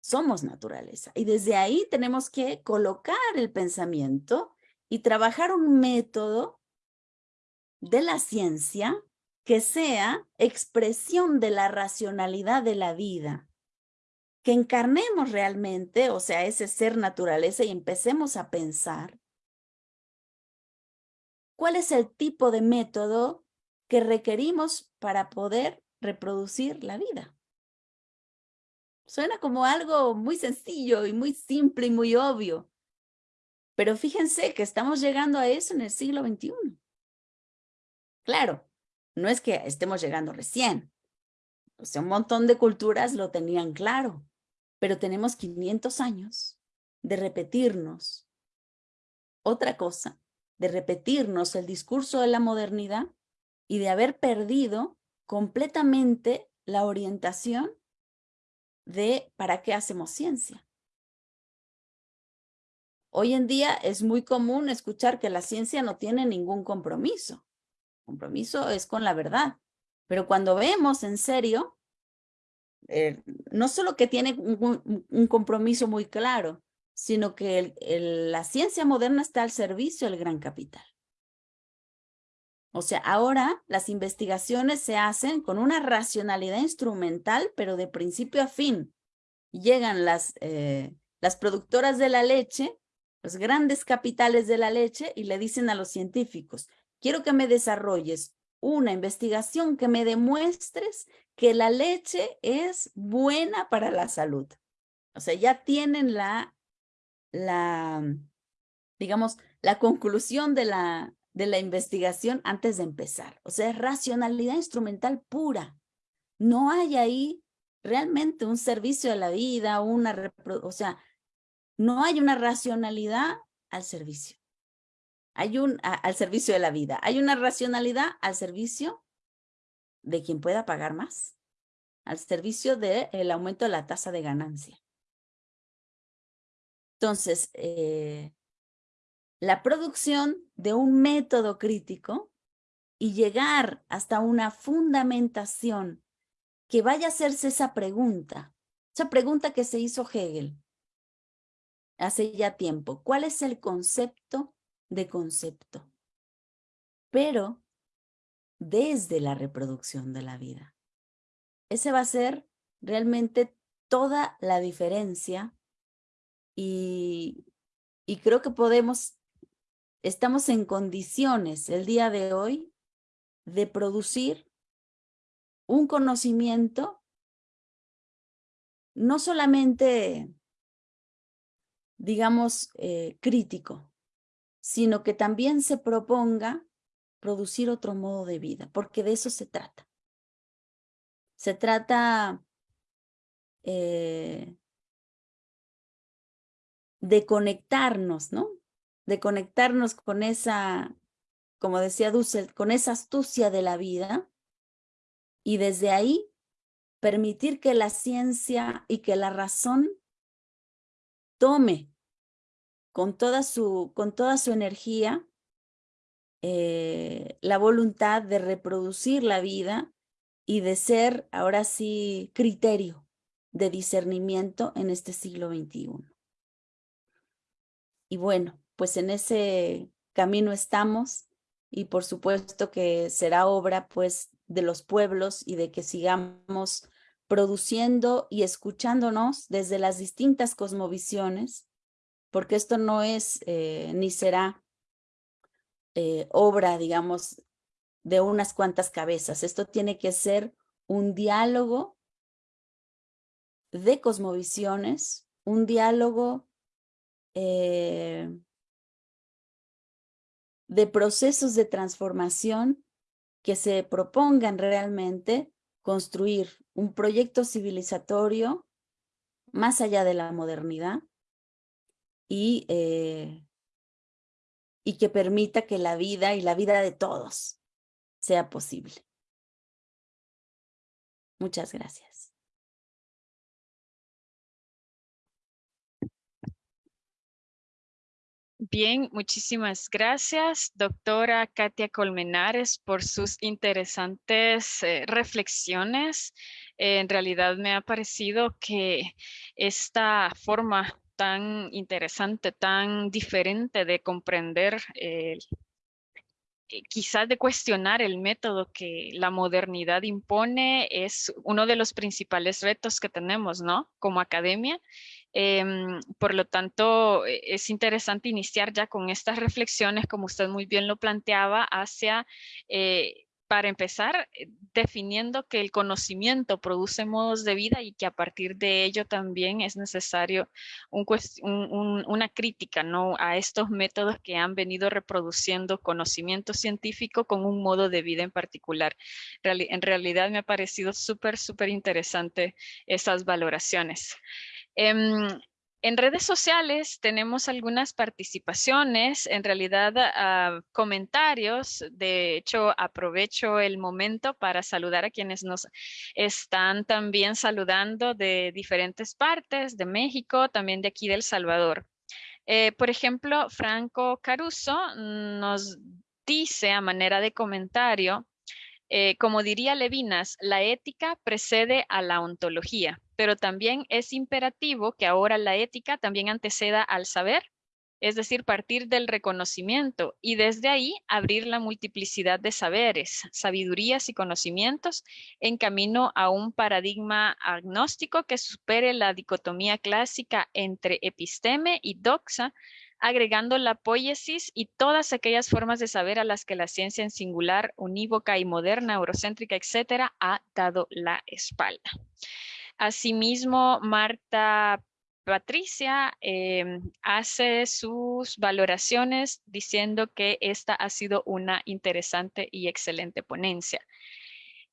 Speaker 4: Somos naturaleza. Y desde ahí tenemos que colocar el pensamiento y trabajar un método de la ciencia que sea expresión de la racionalidad de la vida que encarnemos realmente, o sea, ese ser naturaleza y empecemos a pensar cuál es el tipo de método que requerimos para poder reproducir la vida. Suena como algo muy sencillo y muy simple y muy obvio, pero fíjense que estamos llegando a eso en el siglo XXI. Claro, no es que estemos llegando recién, o sea, un montón de culturas lo tenían claro, pero tenemos 500 años de repetirnos otra cosa, de repetirnos el discurso de la modernidad y de haber perdido completamente la orientación de para qué hacemos ciencia. Hoy en día es muy común escuchar que la ciencia no tiene ningún compromiso. Compromiso es con la verdad. Pero cuando vemos en serio, eh, no solo que tiene un, compromiso muy claro, sino que la ciencia moderna está al servicio del gran capital. O sea, ahora las investigaciones se hacen con una racionalidad instrumental, pero de principio a fin. Llegan las, eh, las productoras de la leche, los grandes capitales de la leche, y le dicen a los científicos, quiero que me desarrolles una investigación que me demuestres que la leche es buena para la salud. O sea, ya tienen la, la digamos, la conclusión de la, de la investigación antes de empezar. O sea, racionalidad instrumental pura. No hay ahí realmente un servicio a la vida, una, o sea, no hay una racionalidad al servicio. Hay un, al servicio de la vida. Hay una racionalidad al servicio de quien pueda pagar más, al servicio del aumento de la tasa de ganancia. Entonces, eh, la producción de un método crítico y llegar hasta una fundamentación que vaya a hacerse esa pregunta, esa pregunta que se hizo Hegel hace ya tiempo. ¿Cuál es el concepto de concepto, pero desde la reproducción de la vida. Ese va a ser realmente toda la diferencia y, y creo que podemos, estamos en condiciones el día de hoy de producir un conocimiento no solamente, digamos, eh, crítico, sino que también se proponga producir otro modo de vida, porque de eso se trata. Se trata eh, de conectarnos, ¿no? De conectarnos con esa, como decía Dussel, con esa astucia de la vida y desde ahí permitir que la ciencia y que la razón tome con toda su, con toda su energía eh, la voluntad de reproducir la vida y de ser ahora sí criterio de discernimiento en este siglo XXI. Y bueno, pues en ese camino estamos y por supuesto que será obra pues de los pueblos y de que sigamos produciendo y escuchándonos desde las distintas cosmovisiones porque esto no es eh, ni será eh, obra, digamos, de unas cuantas cabezas. Esto tiene que ser un diálogo de cosmovisiones, un diálogo eh, de procesos de transformación que se propongan realmente construir un proyecto civilizatorio más allá de la modernidad y, eh, y que permita que la vida y la vida de todos sea posible. Muchas gracias.
Speaker 2: Bien, muchísimas gracias, doctora Katia Colmenares, por sus interesantes eh, reflexiones. en realidad me ha parecido que esta forma tan interesante, tan diferente de comprender eh, quizás de cuestionar el método que la modernidad impone es uno de los principales retos que tenemos, ¿no? Como academia. Em, por lo tanto, e, es interesante iniciar ya con estas reflexiones, como usted muy bien lo planteaba, hacia eh, para empezar, eh, definiendo que el conocimiento produce modos de vida y que a partir de ello también es necesario una crítica ¿no? a estos métodos que han venido reproduciendo conocimiento científico con un modo de vida en particular. en realidad me ha parecido súper, súper interesante esas valoraciones. Em, en redes sociales tenemos algunas participaciones, en realidad ah, comentarios. De hecho, aprovecho el momento para saludar a quienes nos están también saludando de diferentes partes, de México, también de aquí del Salvador. Eh, por ejemplo, Franco Caruso nos dice a manera de comentario, eh, como diría Levinas, la ética precede a la ontología pero también es imperativo que ahora la ética también anteceda al saber, es decir, partir del reconocimiento y desde ahí abrir la multiplicidad de saberes, sabidurías y conocimientos en camino a un paradigma agnóstico que supere la dicotomía clásica entre episteme y doxa, agregando la poiesis y todas aquellas formas de saber a las que la ciencia en singular, unívoca y moderna, eurocéntrica, etcétera, ha dado la espalda. Asimismo, Marta Patricia em, hace sus valoraciones diciendo que esta ha sido una interesante y excelente ponencia.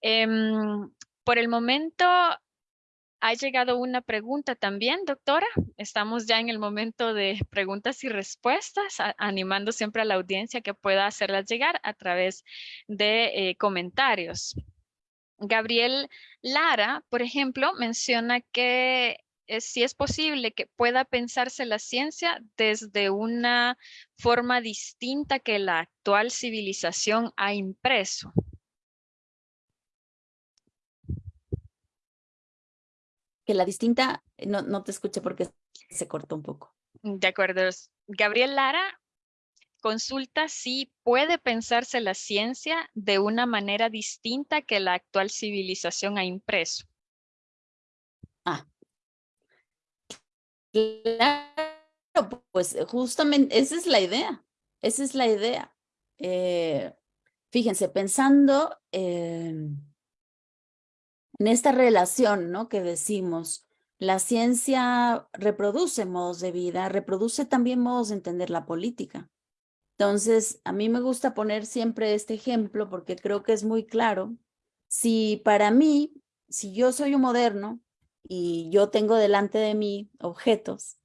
Speaker 2: Em, por el momento ha llegado una pregunta también, doctora. Estamos ya en el momento de preguntas y respuestas, animando siempre a la audiencia que pueda hacerlas llegar a través de eh, comentarios. Gabriel Lara, por ejemplo, menciona que si es posible que pueda pensarse la ciencia desde una forma distinta que la actual civilización ha impreso.
Speaker 4: Que la distinta, no, no te escuché porque se cortó un poco.
Speaker 2: De acuerdo. Gabriel Lara consulta si puede pensarse la ciencia de una manera distinta que la actual civilización ha impreso.
Speaker 4: Ah. Claro, pues justamente esa es la idea. Esa es la idea. Eh, fíjense, pensando en esta relación ¿no? que decimos, la ciencia reproduce modos de vida, reproduce también modos de entender la política. Entonces, a mí me gusta poner siempre este ejemplo porque creo que es muy claro. Si para mí, si yo soy un moderno y yo tengo delante de mí objetos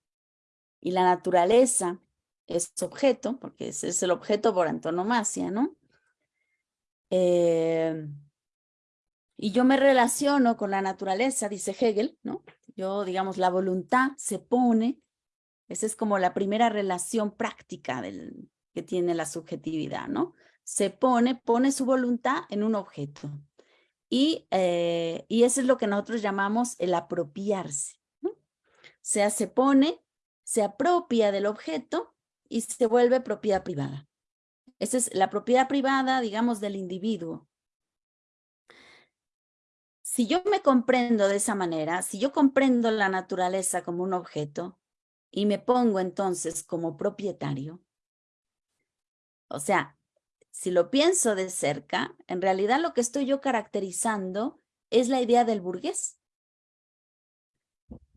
Speaker 4: y la naturaleza es objeto, porque ese es el objeto por antonomasia, ¿no? Eh, y yo me relaciono con la naturaleza, dice Hegel, ¿no? Yo, digamos, la voluntad se pone, esa es como la primera relación práctica del, que tiene la subjetividad, ¿no? Se pone, pone su voluntad en un objeto. Y, eh, y eso es lo que nosotros llamamos el apropiarse. ¿no? O sea, se pone, se apropia del objeto y se vuelve propiedad privada. Esa es la propiedad privada, digamos, del individuo. Si yo me comprendo de esa manera, si yo comprendo la naturaleza como un objeto y me pongo entonces como propietario, o sea, si lo pienso de cerca, en realidad lo que estoy yo caracterizando es la idea del burgués.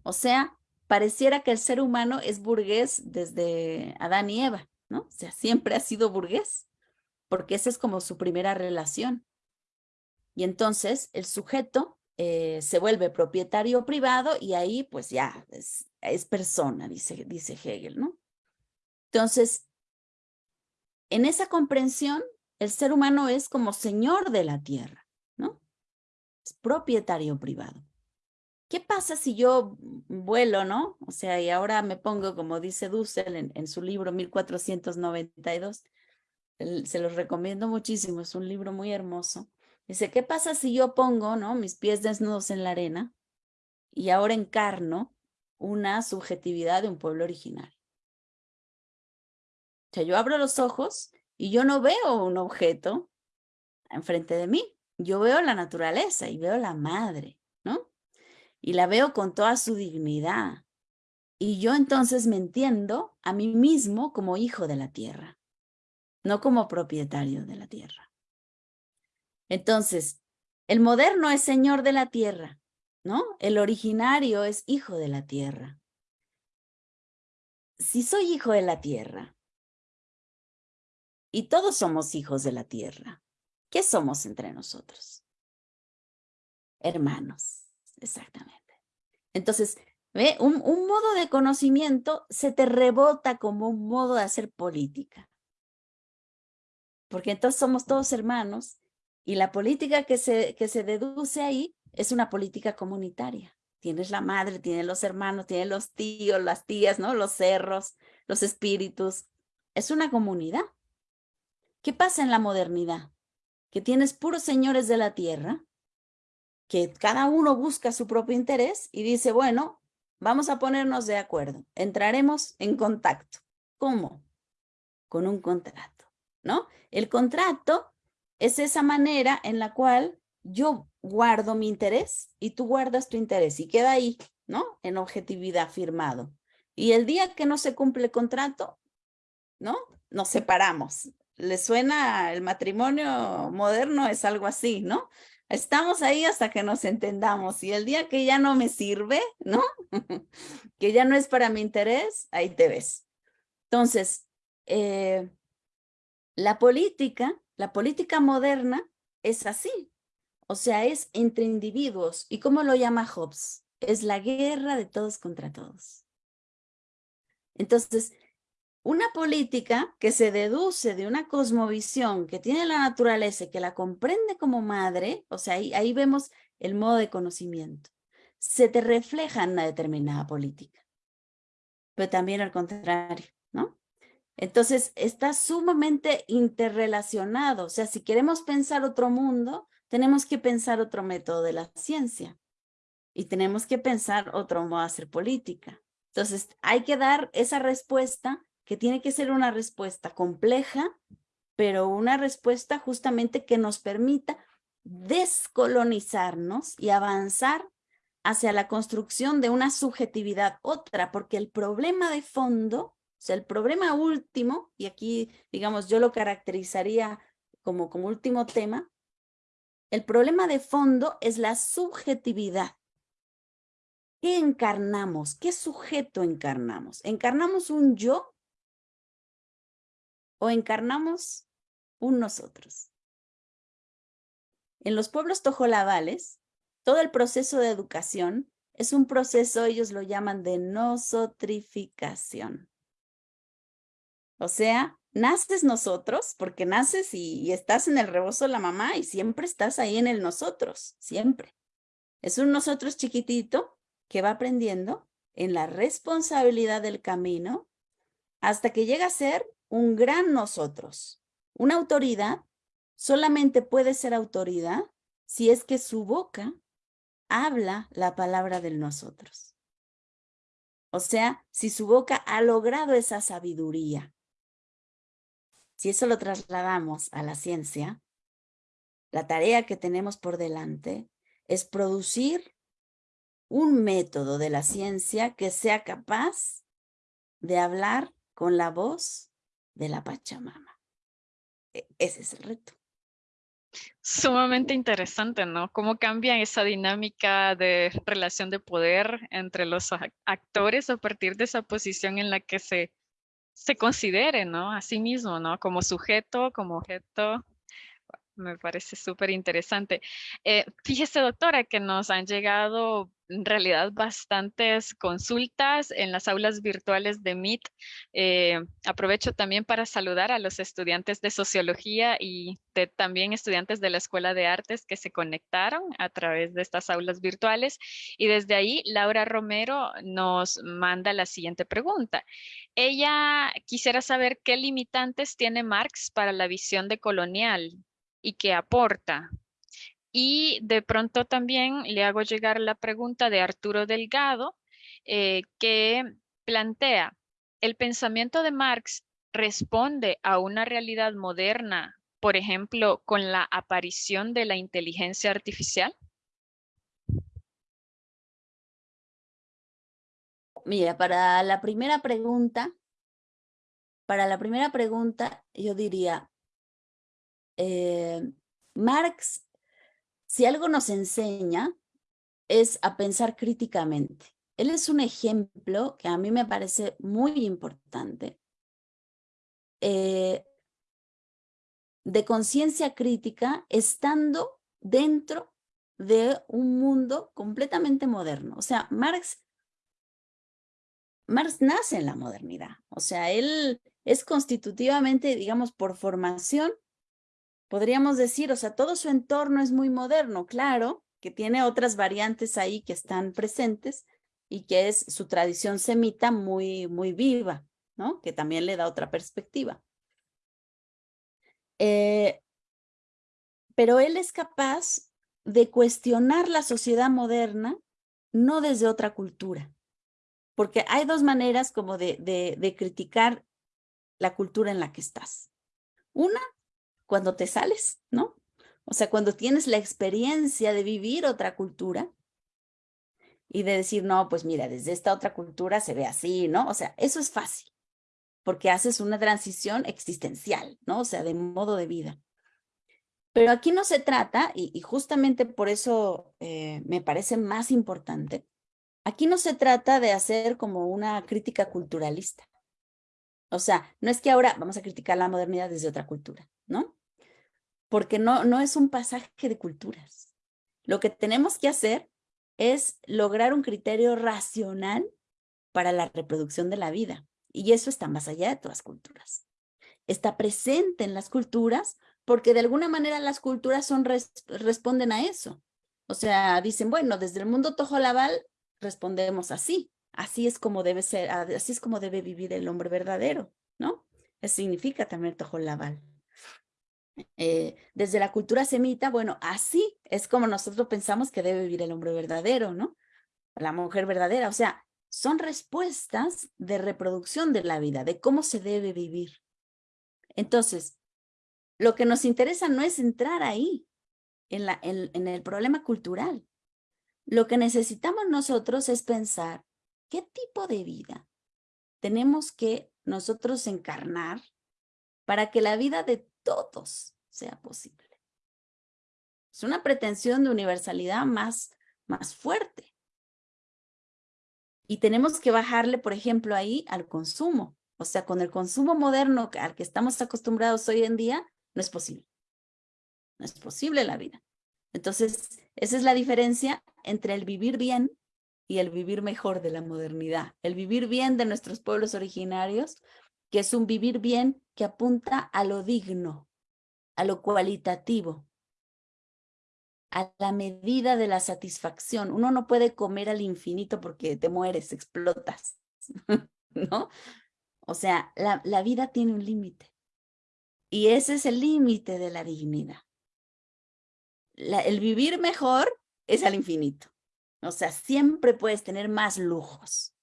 Speaker 4: O sea, pareciera que el ser humano es burgués desde Adán y Eva, ¿no? O sea, siempre ha sido burgués, porque esa es como su primera relación. Y entonces el sujeto eh, se vuelve propietario privado y ahí pues ya es, es persona, dice, dice Hegel, ¿no? Entonces, en esa comprensión, el ser humano es como señor de la tierra, ¿no? Es propietario privado. ¿Qué pasa si yo vuelo, no? O sea, y ahora me pongo, como dice Dussel en, su libro 1492, se los recomiendo muchísimo, es un libro muy hermoso. Dice, ¿qué pasa si yo pongo, no, mis pies desnudos en la arena y ahora encarno una subjetividad de un pueblo originario? O sea, yo abro los ojos y yo no veo un objeto enfrente de mí, yo veo la naturaleza y veo la madre, ¿no? Y la veo con toda su dignidad. Y yo entonces me entiendo a mí mismo como hijo de la tierra, no como propietario de la tierra. Entonces, el moderno es señor de la tierra, ¿no? El originario es hijo de la tierra. Si soy hijo de la tierra, y todos somos hijos de la tierra, ¿qué somos entre nosotros? Hermanos, exactamente. Entonces, ¿ve? Un, modo de conocimiento se te rebota como un modo de hacer política. Porque entonces somos todos hermanos y la política que se, que se deduce ahí es una política comunitaria. Tienes la madre, tienes los hermanos, tienes los tíos, las tías, ¿no? Los cerros, los espíritus. Es una comunidad. ¿Qué pasa en la modernidad? Que tienes puros señores de la tierra, que cada uno busca su propio interés y dice, bueno, vamos a ponernos de acuerdo, entraremos en contacto. ¿Cómo? Con un contrato, ¿no? El contrato es esa manera en la cual yo guardo mi interés y tú guardas tu interés y queda ahí, ¿no? En objetividad firmado. Y el día que no se cumple el contrato, ¿no? Nos separamos. ¿Le suena el matrimonio moderno? Es algo así, ¿no? Estamos ahí hasta que nos entendamos y el día que ya no me sirve, ¿no? que ya no es para mi interés, ahí te ves. Entonces, eh, la política la política moderna es así, o sea, es entre individuos. ¿Y cómo lo llama Hobbes? Es la guerra de todos contra todos. Entonces, una política que se deduce de una cosmovisión que tiene la naturaleza y que la comprende como madre, o sea, ahí, ahí vemos el modo de conocimiento, se te refleja en una determinada política. Pero también al contrario, ¿no? Entonces, está sumamente interrelacionado. O sea, si queremos pensar otro mundo, tenemos que pensar otro método de la ciencia. Y tenemos que pensar otro modo de hacer política. Entonces, hay que dar esa respuesta que tiene que ser una respuesta compleja, pero una respuesta justamente que nos permita descolonizarnos y avanzar hacia la construcción de una subjetividad otra, porque el problema de fondo o sea, el problema último, y aquí, digamos, yo lo caracterizaría como, como último tema, el problema de fondo es la subjetividad. ¿Qué encarnamos? ¿Qué sujeto encarnamos? ¿Encarnamos un yo o encarnamos un nosotros? En los pueblos tojolabales, todo el proceso de educación es un proceso, ellos lo llaman de nosotrificación. O sea, naces nosotros, porque naces y, estás en el rebozo de la mamá y siempre estás ahí en el nosotros, siempre. Es un nosotros chiquitito que va aprendiendo en la responsabilidad del camino hasta que llega a ser un gran nosotros. Una autoridad solamente puede ser autoridad si es que su boca habla la palabra del nosotros. O sea, si su boca ha logrado esa sabiduría, si eso lo trasladamos a la ciencia, la tarea que tenemos por delante es producir un método de la ciencia que sea capaz de hablar con la voz de la Pachamama. E, ese es el reto.
Speaker 2: Sumamente interesante, ¿no? Cómo cambia esa dinámica de relación de poder entre los actores a partir de esa posición en la que se, se considere, ¿no? A sí mismo, ¿no? Como sujeto, como objeto. Me parece súper interesante. Eh, fíjese, doctora, que nos han llegado en realidad bastantes consultas en las aulas virtuales de Meet. Eh, aprovecho también para saludar a los estudiantes de Sociología y también estudiantes de la Escuela de Artes que se conectaron a través de estas aulas virtuales. Y desde ahí, Laura Romero nos manda la siguiente pregunta. Ella quisiera saber qué limitantes tiene Marx para la visión de colonial y qué aporta. Y de pronto también le hago llegar la pregunta de Arturo Delgado, eh, que plantea, ¿el pensamiento de Marx responde a una realidad moderna, por ejemplo, con la aparición de la inteligencia artificial?
Speaker 4: Mira, para la primera pregunta, para la primera pregunta, yo diría, eh, Marx si algo nos enseña es a pensar críticamente. Él es un ejemplo que a mí me parece muy importante eh, de conciencia crítica estando dentro de un mundo completamente moderno. O sea, Marx, Marx nace en la modernidad. O sea, él es constitutivamente, digamos, por formación, podríamos decir, o sea, todo su entorno es muy moderno, claro, que tiene otras variantes ahí que están presentes y que es su tradición semita muy, muy viva, ¿no? Que también le da otra perspectiva. Eh, pero él es capaz de cuestionar la sociedad moderna no desde otra cultura, porque hay dos maneras como de, de criticar la cultura en la que estás. Una cuando te sales, ¿no? O sea, cuando tienes la experiencia de vivir otra cultura y de decir, no, pues mira, desde esta otra cultura se ve así, ¿no? O sea, eso es fácil, porque haces una transición existencial, ¿no? O sea, de modo de vida. Pero aquí no se trata, y, justamente por eso eh, me parece más importante, aquí no se trata de hacer como una crítica culturalista. O sea, no es que ahora vamos a criticar la modernidad desde otra cultura, ¿no? Porque no, no es un pasaje de culturas. Lo que tenemos que hacer es lograr un criterio racional para la reproducción de la vida. Y eso está más allá de todas las culturas. Está presente en las culturas porque de alguna manera las culturas son, responden a eso. O sea, dicen, bueno, desde el mundo tojolabal respondemos así. Así es como debe ser, así es como debe vivir el hombre verdadero, ¿no? Eso significa también tojolabal. Eh, desde la cultura semita, bueno, así es como nosotros pensamos que debe vivir el hombre verdadero, ¿no? La mujer verdadera, o sea, son respuestas de reproducción de la vida, de cómo se debe vivir. Entonces, lo que nos interesa no es entrar ahí, en, la, en el problema cultural. Lo que necesitamos nosotros es pensar qué tipo de vida tenemos que nosotros encarnar para que la vida de todos sea posible. Es una pretensión de universalidad más, más fuerte. Y tenemos que bajarle, por ejemplo, ahí al consumo. O sea, con el consumo moderno al que estamos acostumbrados hoy en día, no es posible. No es posible la vida. Entonces, esa es la diferencia entre el vivir bien y el vivir mejor de la modernidad. El vivir bien de nuestros pueblos originarios que es un vivir bien que apunta a lo digno, a lo cualitativo, a la medida de la satisfacción. Uno no puede comer al infinito porque te mueres, explotas, ¿no? O sea, la, la vida tiene un límite. Y ese es el límite de la dignidad. el vivir mejor es al infinito. O sea, siempre puedes tener más lujos.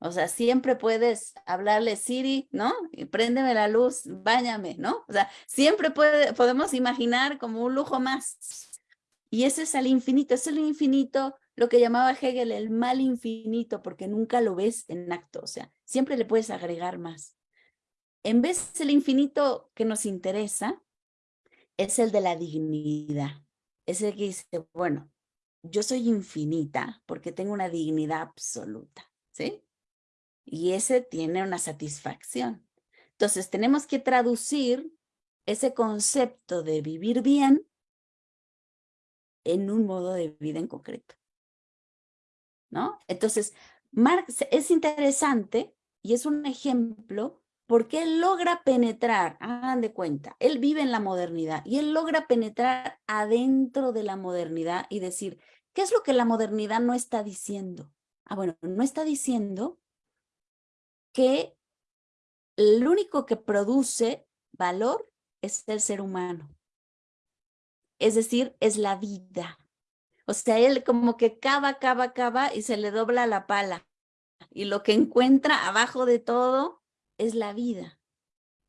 Speaker 4: O sea, siempre puedes hablarle Siri, ¿no? Y préndeme la luz, báñame, ¿no? O sea, siempre puede, podemos imaginar como un lujo más. Y ese es el infinito, es el infinito, lo que llamaba Hegel el mal infinito, porque nunca lo ves en acto, o sea, siempre le puedes agregar más. En vez del infinito que nos interesa, es el de la dignidad. Es el que dice, bueno, yo soy infinita porque tengo una dignidad absoluta, ¿sí? Y ese tiene una satisfacción. Entonces tenemos que traducir ese concepto de vivir bien en un modo de vida en concreto. ¿No? Entonces, Marx es interesante y es un ejemplo porque él logra penetrar, hagan de cuenta, él vive en la modernidad y él logra penetrar adentro de la modernidad y decir, ¿qué es lo que la modernidad no está diciendo? Ah, bueno, no está diciendo que el único que produce valor es el ser humano. Es decir, es la vida. O sea, él como que cava, cava, cava y se le dobla la pala. Y lo que encuentra abajo de todo es la vida.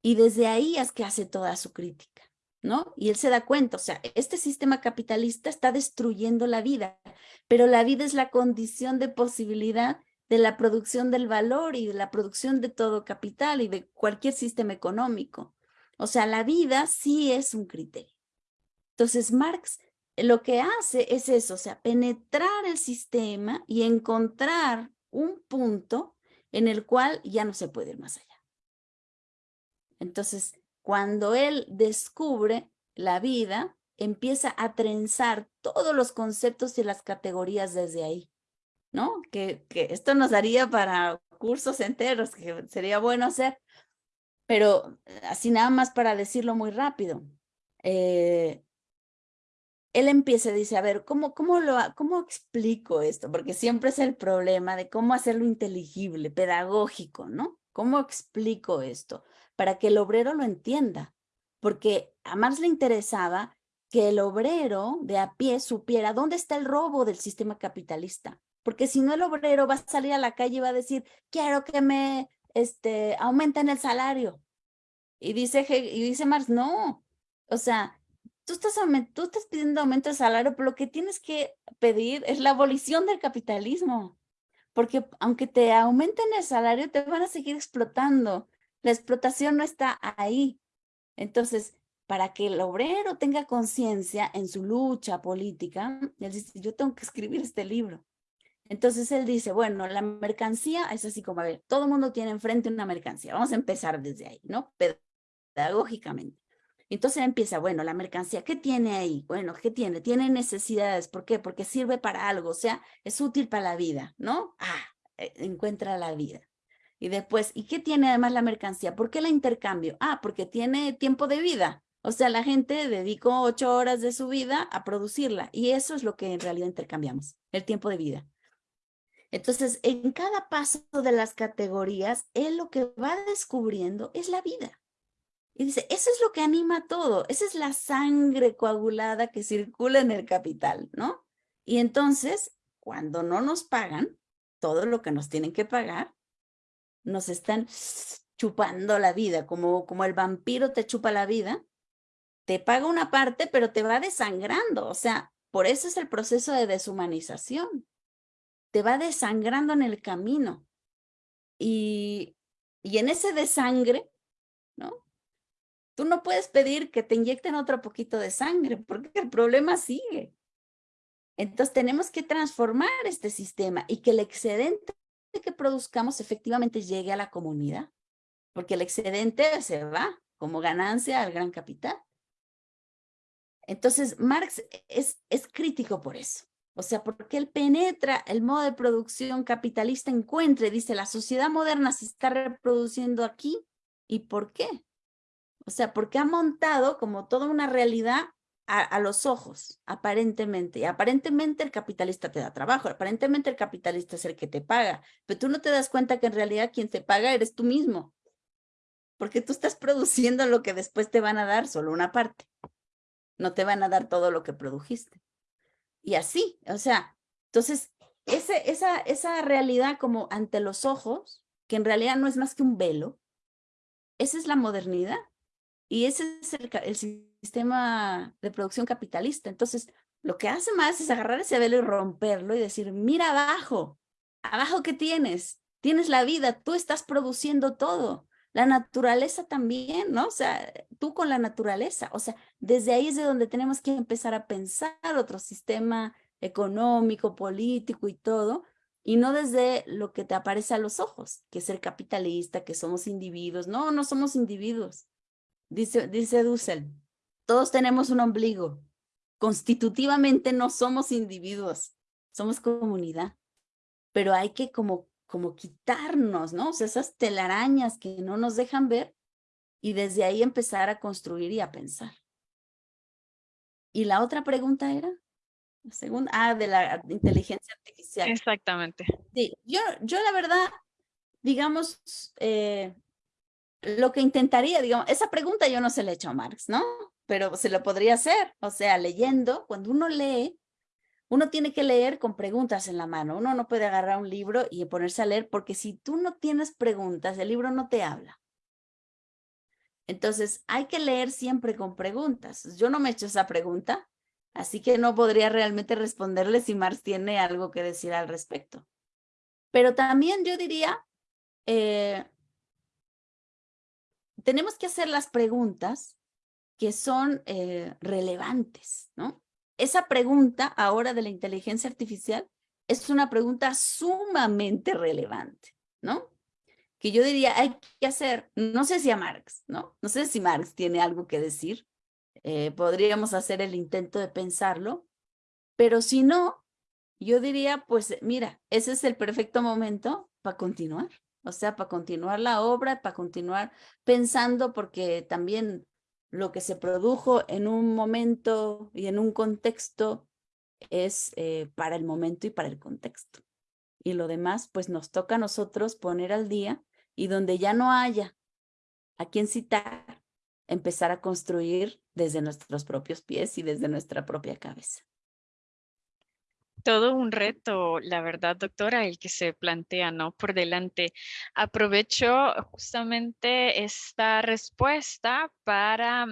Speaker 4: Y desde ahí es que hace toda su crítica, ¿no? Y él se da cuenta, o sea, este sistema capitalista está destruyendo la vida, pero la vida es la condición de posibilidad de la producción del valor y de la producción de todo capital y de cualquier sistema económico. O sea, la vida sí es un criterio. Entonces, Marx lo que hace es eso, o sea, penetrar el sistema y encontrar un punto en el cual ya no se puede ir más allá. Entonces, cuando él descubre la vida, empieza a trenzar todos los conceptos y las categorías desde ahí. ¿No? Que, que esto nos daría para cursos enteros, que sería bueno hacer, pero eh, así nada más para decirlo muy rápido. Eh, él empieza dice, a ver, ¿cómo, cómo, lo, ¿cómo explico esto? Porque siempre es el problema de cómo hacerlo inteligible, pedagógico, ¿no? ¿Cómo explico esto? Para que el obrero lo entienda. Porque a Marx le interesaba que el obrero de a pie supiera dónde está el robo del sistema capitalista porque si no el obrero va a salir a la calle y va a decir, quiero que me este, aumenten el salario. Y dice, y dice Marx, no, o sea, tú estás, tú estás pidiendo aumento de salario, pero lo que tienes que pedir es la abolición del capitalismo, porque aunque te aumenten el salario, te van a seguir explotando. La explotación no está ahí. Entonces, para que el obrero tenga conciencia en su lucha política, él dice, yo tengo que escribir este libro. Entonces él dice, bueno, la mercancía es así como, a ver, todo mundo tiene enfrente una mercancía. Vamos a empezar desde ahí, ¿no? Pedagógicamente. Entonces empieza, bueno, la mercancía, ¿qué tiene ahí? Bueno, ¿qué tiene? Tiene necesidades. ¿Por qué? Porque sirve para algo, o sea, es útil para la vida, ¿no? Ah, eh, encuentra la vida. Y después, ¿y qué tiene además la mercancía? ¿Por qué la intercambio? Ah, porque tiene tiempo de vida. O sea, la gente dedicó ocho horas de su vida a producirla y eso es lo que en realidad intercambiamos, el tiempo de vida. Entonces, en cada paso de las categorías, él lo que va descubriendo es la vida. Y dice, eso es lo que anima todo, esa es la sangre coagulada que circula en el capital, ¿no? Y entonces, cuando no nos pagan todo lo que nos tienen que pagar, nos están chupando la vida, como, como el vampiro te chupa la vida, te paga una parte, pero te va desangrando, o sea, por eso es el proceso de deshumanización te va desangrando en el camino. Y, y en ese desangre, ¿no? Tú no puedes pedir que te inyecten otro poquito de sangre porque el problema sigue. Entonces tenemos que transformar este sistema y que el excedente que produzcamos efectivamente llegue a la comunidad, porque el excedente se va como ganancia al gran capital. Entonces Marx es, es crítico por eso. O sea, porque él penetra el modo de producción capitalista, encuentre, dice, la sociedad moderna se está reproduciendo aquí. ¿Y por qué? O sea, porque ha montado como toda una realidad a, los ojos, aparentemente. Y aparentemente el capitalista te da trabajo, aparentemente el capitalista es el que te paga, pero tú no te das cuenta que en realidad quien te paga eres tú mismo. Porque tú estás produciendo lo que después te van a dar, solo una parte. No te van a dar todo lo que produjiste y así, o sea, entonces, ese, esa, esa realidad como ante los ojos, que en realidad no es más que un velo, esa es la modernidad y ese es el, el sistema de producción capitalista. Entonces, lo que hace más es agarrar ese velo y romperlo y decir, mira abajo, abajo ¿qué tienes? Tienes la vida, tú estás produciendo todo. La naturaleza también, ¿no? O sea, tú con la naturaleza, o sea, desde ahí es de donde tenemos que empezar a pensar otro sistema económico, político y todo, y no desde lo que te aparece a los ojos, que es el capitalista, que somos individuos. No, no somos individuos. Dice, dice Dussel, todos tenemos un ombligo. Constitutivamente no somos individuos, somos comunidad. Pero hay que como, como quitarnos, ¿no? O sea, esas telarañas que no nos dejan ver y desde ahí empezar a construir y a pensar. Y la otra pregunta era, la segunda, ah, de la inteligencia artificial.
Speaker 2: Exactamente.
Speaker 4: Sí, yo, yo la verdad, digamos, eh, lo que intentaría, digamos, esa pregunta yo no se la he hecho a Marx, ¿no? Pero se lo podría hacer, o sea, leyendo, cuando uno lee, uno tiene que leer con preguntas en la mano, uno no puede agarrar un libro y ponerse a leer, porque si tú no tienes preguntas, el libro no te habla. Entonces, hay que leer siempre con preguntas. Yo no me he hecho esa pregunta, así que no podría realmente responderle si Marx tiene algo que decir al respecto. Pero también yo diría, eh, tenemos que hacer las preguntas que son eh, relevantes, ¿no? Esa pregunta ahora de la inteligencia artificial es una pregunta sumamente relevante, ¿no? Que yo diría, hay que hacer, no sé si a Marx, ¿no? No sé si Marx tiene algo que decir, eh, podríamos hacer el intento de pensarlo, pero si no, yo diría, pues mira, ese es el perfecto momento para continuar. O sea, para continuar la obra, para continuar pensando, porque también lo que se produjo en un momento y en un contexto es eh, para el momento y para el contexto. Y lo demás, pues nos toca a nosotros poner al día y donde ya no haya a quien citar, empezar a construir desde nuestros propios pies y desde nuestra propia cabeza.
Speaker 2: Todo un reto, la verdad, doctora, el que se plantea, ¿no? Por delante. Aprovecho justamente esta respuesta para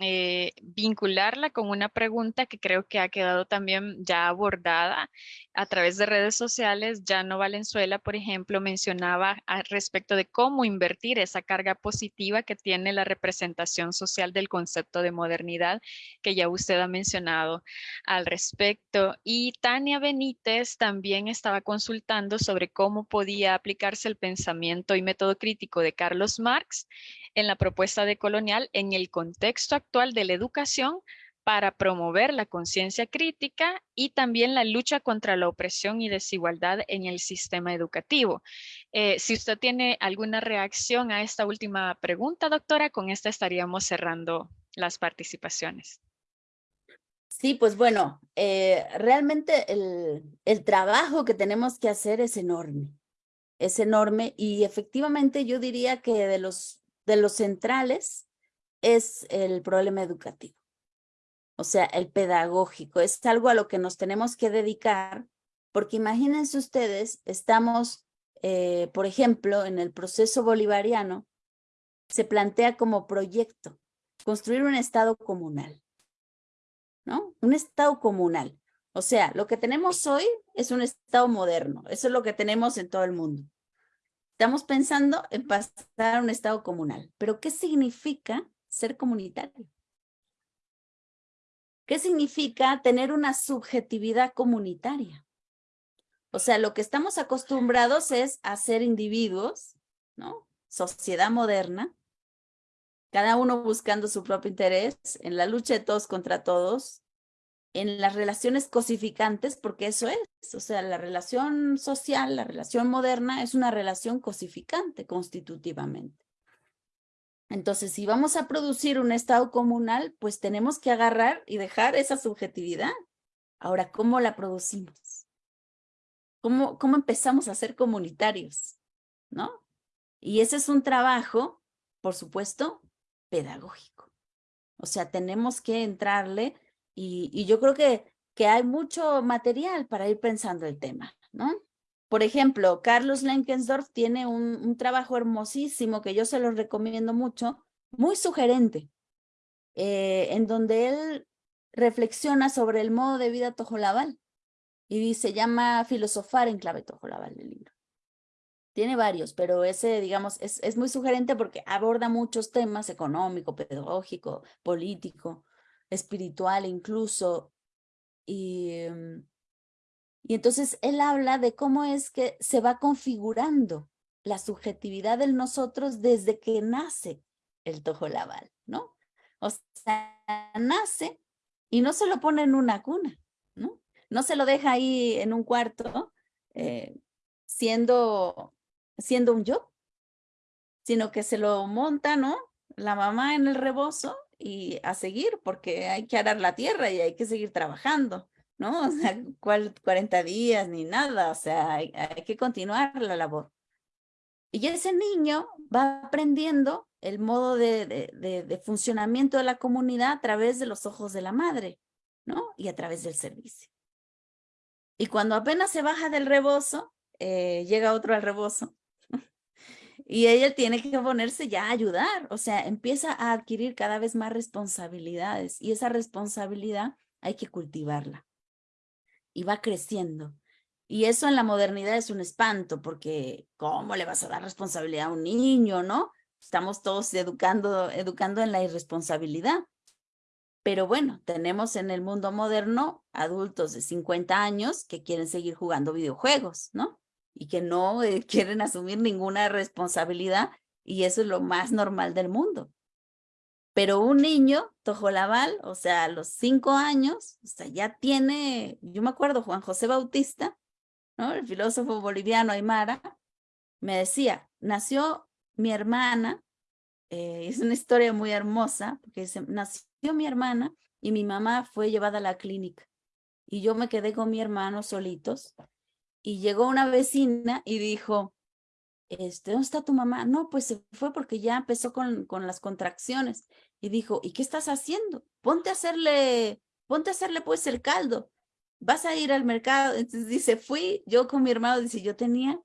Speaker 2: eh, vincularla con una pregunta que creo que ha quedado también ya abordada a través de redes sociales. no Valenzuela, por ejemplo, mencionaba respecto de cómo invertir esa carga positiva que tiene la representación social del concepto de modernidad que ya usted ha mencionado al respecto. Y Tania Benítez también estaba consultando sobre cómo podía aplicarse el pensamiento y método crítico de Carlos Marx en la propuesta de colonial en el contexto de la educación para promover la conciencia crítica y también la lucha contra la opresión y desigualdad en el sistema educativo. Eh, si usted tiene alguna reacción a esta última pregunta, doctora, con esta estaríamos cerrando las participaciones.
Speaker 4: Sí, pues bueno, eh, realmente el, el trabajo que tenemos que hacer es enorme, es enorme y efectivamente yo diría que de los, de los centrales es el problema educativo o sea, el pedagógico. Es algo a lo que nos tenemos que dedicar, porque imagínense ustedes, estamos, eh, por ejemplo, en el proceso bolivariano, se plantea como proyecto construir un estado comunal, ¿no? Un estado comunal. O sea, lo que tenemos hoy es un estado moderno, eso es lo que tenemos en todo el mundo. Estamos pensando en pasar a un estado comunal, pero ¿qué significa ser comunitario? ¿Qué significa tener una subjetividad comunitaria? O sea, lo que estamos acostumbrados es a ser individuos, ¿no? Sociedad moderna, cada uno buscando su propio interés, en la lucha de todos contra todos, en las relaciones cosificantes, porque eso es, o sea, la relación social, la relación moderna es una relación cosificante constitutivamente. Entonces, si vamos a producir un estado comunal, pues tenemos que agarrar y dejar esa subjetividad. Ahora, ¿cómo la producimos? ¿Cómo, cómo empezamos a ser comunitarios? ¿No? Y ese es un trabajo, por supuesto, pedagógico. O sea, tenemos que entrarle y, yo creo que, que hay mucho material para ir pensando el tema, ¿no? Por ejemplo, Carlos Lenkensdorf tiene un, trabajo hermosísimo que yo se lo recomiendo mucho, muy sugerente, eh, en donde él reflexiona sobre el modo de vida tojolabal y dice, llama Filosofar en clave tojolabal el libro. Tiene varios, pero ese, digamos, es, es muy sugerente porque aborda muchos temas económico, pedagógico, político, espiritual incluso. Y, em, y entonces él habla de cómo es que se va configurando la subjetividad del nosotros desde que nace el tojolabal, ¿no? O sea, nace y no se lo pone en una cuna, ¿no? No se lo deja ahí en un cuarto eh, siendo, siendo un yo, sino que se lo monta, ¿no? La mamá en el rebozo y a seguir, porque hay que arar la tierra y hay que seguir trabajando, ¿no? O sea, ¿cuál 40 días ni nada? O sea, hay que continuar la labor. Y ese niño va aprendiendo el modo de, de, funcionamiento de la comunidad a través de los ojos de la madre, ¿no? Y a través del servicio. Y cuando apenas se baja del rebozo, eh, llega otro al rebozo. y ella tiene que ponerse ya a ayudar, o sea, empieza a adquirir cada vez más responsabilidades y esa responsabilidad hay que cultivarla. Y va creciendo. Y eso en la modernidad es un espanto, porque ¿cómo le vas a dar responsabilidad a un niño, no? Estamos todos educando, educando en la irresponsabilidad. Pero bueno, tenemos en el mundo moderno adultos de 50 años que quieren seguir jugando videojuegos, ¿no? Y que no eh, quieren asumir ninguna responsabilidad y eso es lo más normal del mundo. Pero un niño, Tojolabal, o sea, a los cinco años, o sea, ya tiene, yo me acuerdo, Juan José Bautista, el filósofo boliviano Aymara, me decía, nació mi hermana, eh, es una historia muy hermosa, porque dice, nació mi hermana y mi mamá fue llevada a la clínica y yo me quedé con mi hermano solitos y llegó una vecina y dijo, este, ¿dónde está tu mamá? No, pues se fue porque ya empezó con, con las contracciones y dijo, ¿y qué estás haciendo? Ponte a hacerle, ponte a hacerle pues el caldo vas a ir al mercado. Entonces dice, fui yo con mi hermano, dice, yo tenía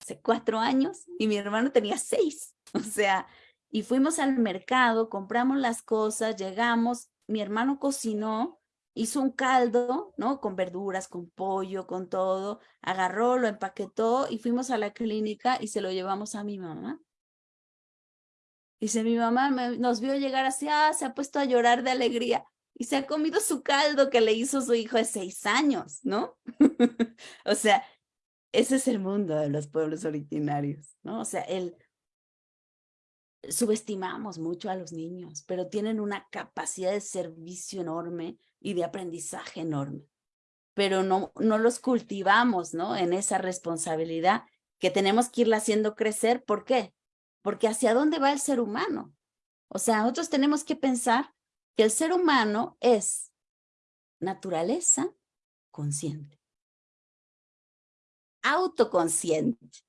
Speaker 4: hace cuatro años y mi hermano tenía seis. O sea, y fuimos al mercado, compramos las cosas, llegamos, mi hermano cocinó, hizo un caldo, ¿no? Con verduras, con pollo, con todo, agarró, lo empaquetó y fuimos a la clínica y se lo llevamos a mi mamá. Dice, mi mamá nos vio llegar así, ah, se ha puesto a llorar de alegría y se ha comido su caldo que le hizo su hijo de seis años, ¿no? o sea, ese es el mundo de los pueblos originarios, ¿no? O sea, el subestimamos mucho a los niños, pero tienen una capacidad de servicio enorme y de aprendizaje enorme, pero no, no los cultivamos, ¿no? En esa responsabilidad que tenemos que irla haciendo crecer. ¿Por qué? Porque hacia dónde va el ser humano. O sea, nosotros tenemos que pensar que el ser humano es naturaleza consciente, autoconsciente,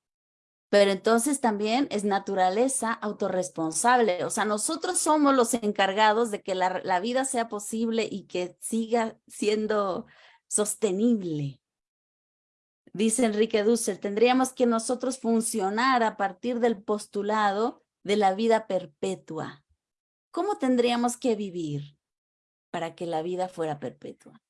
Speaker 4: pero entonces también es naturaleza autorresponsable. O sea, nosotros somos los encargados de que la, la vida sea posible y que siga siendo sostenible. Dice Enrique Dussel, tendríamos que nosotros funcionar a partir del postulado de la vida perpetua. ¿Cómo tendríamos que vivir para que la vida fuera perpetua?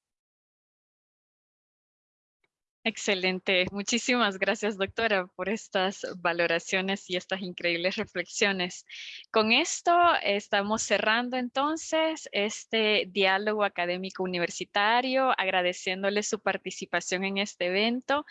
Speaker 2: Excelente. Muchísimas gracias, doctora, por estas valoraciones y estas increíbles reflexiones. Con esto estamos cerrando entonces este diálogo académico universitario, agradeciéndole su participación en este evento,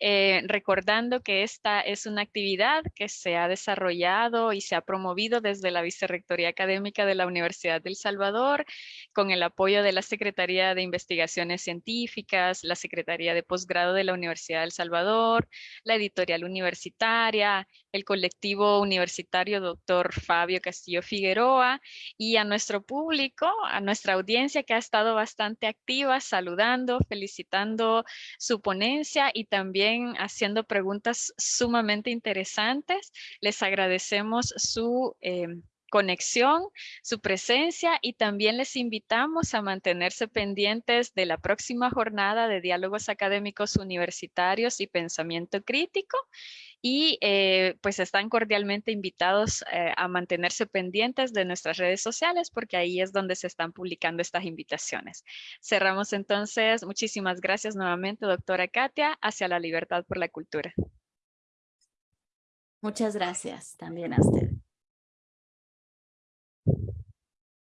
Speaker 2: eh, recordando que esta es una actividad que se ha desarrollado y se ha promovido desde la Vicerrectoría Académica de la Universidad del Salvador, con el apoyo de la Secretaría de Investigaciones Científicas, la Secretaría de Posgrado de la Universidad del Salvador, la editorial universitaria, el colectivo universitario doctor Fabio Castillo Figueroa y a nuestro público, a nuestra audiencia que ha estado bastante activa, saludando, felicitando su ponencia y también haciendo preguntas sumamente interesantes. Les agradecemos su eh, conexión, su presencia y también les invitamos a mantenerse pendientes de la próxima jornada de diálogos académicos universitarios y pensamiento crítico y eh, pues están cordialmente invitados eh, a mantenerse pendientes de nuestras redes sociales porque ahí es donde se están publicando estas invitaciones. Cerramos entonces. Muchísimas gracias nuevamente, doctora Katia, hacia la libertad por la cultura.
Speaker 4: Muchas gracias también a usted.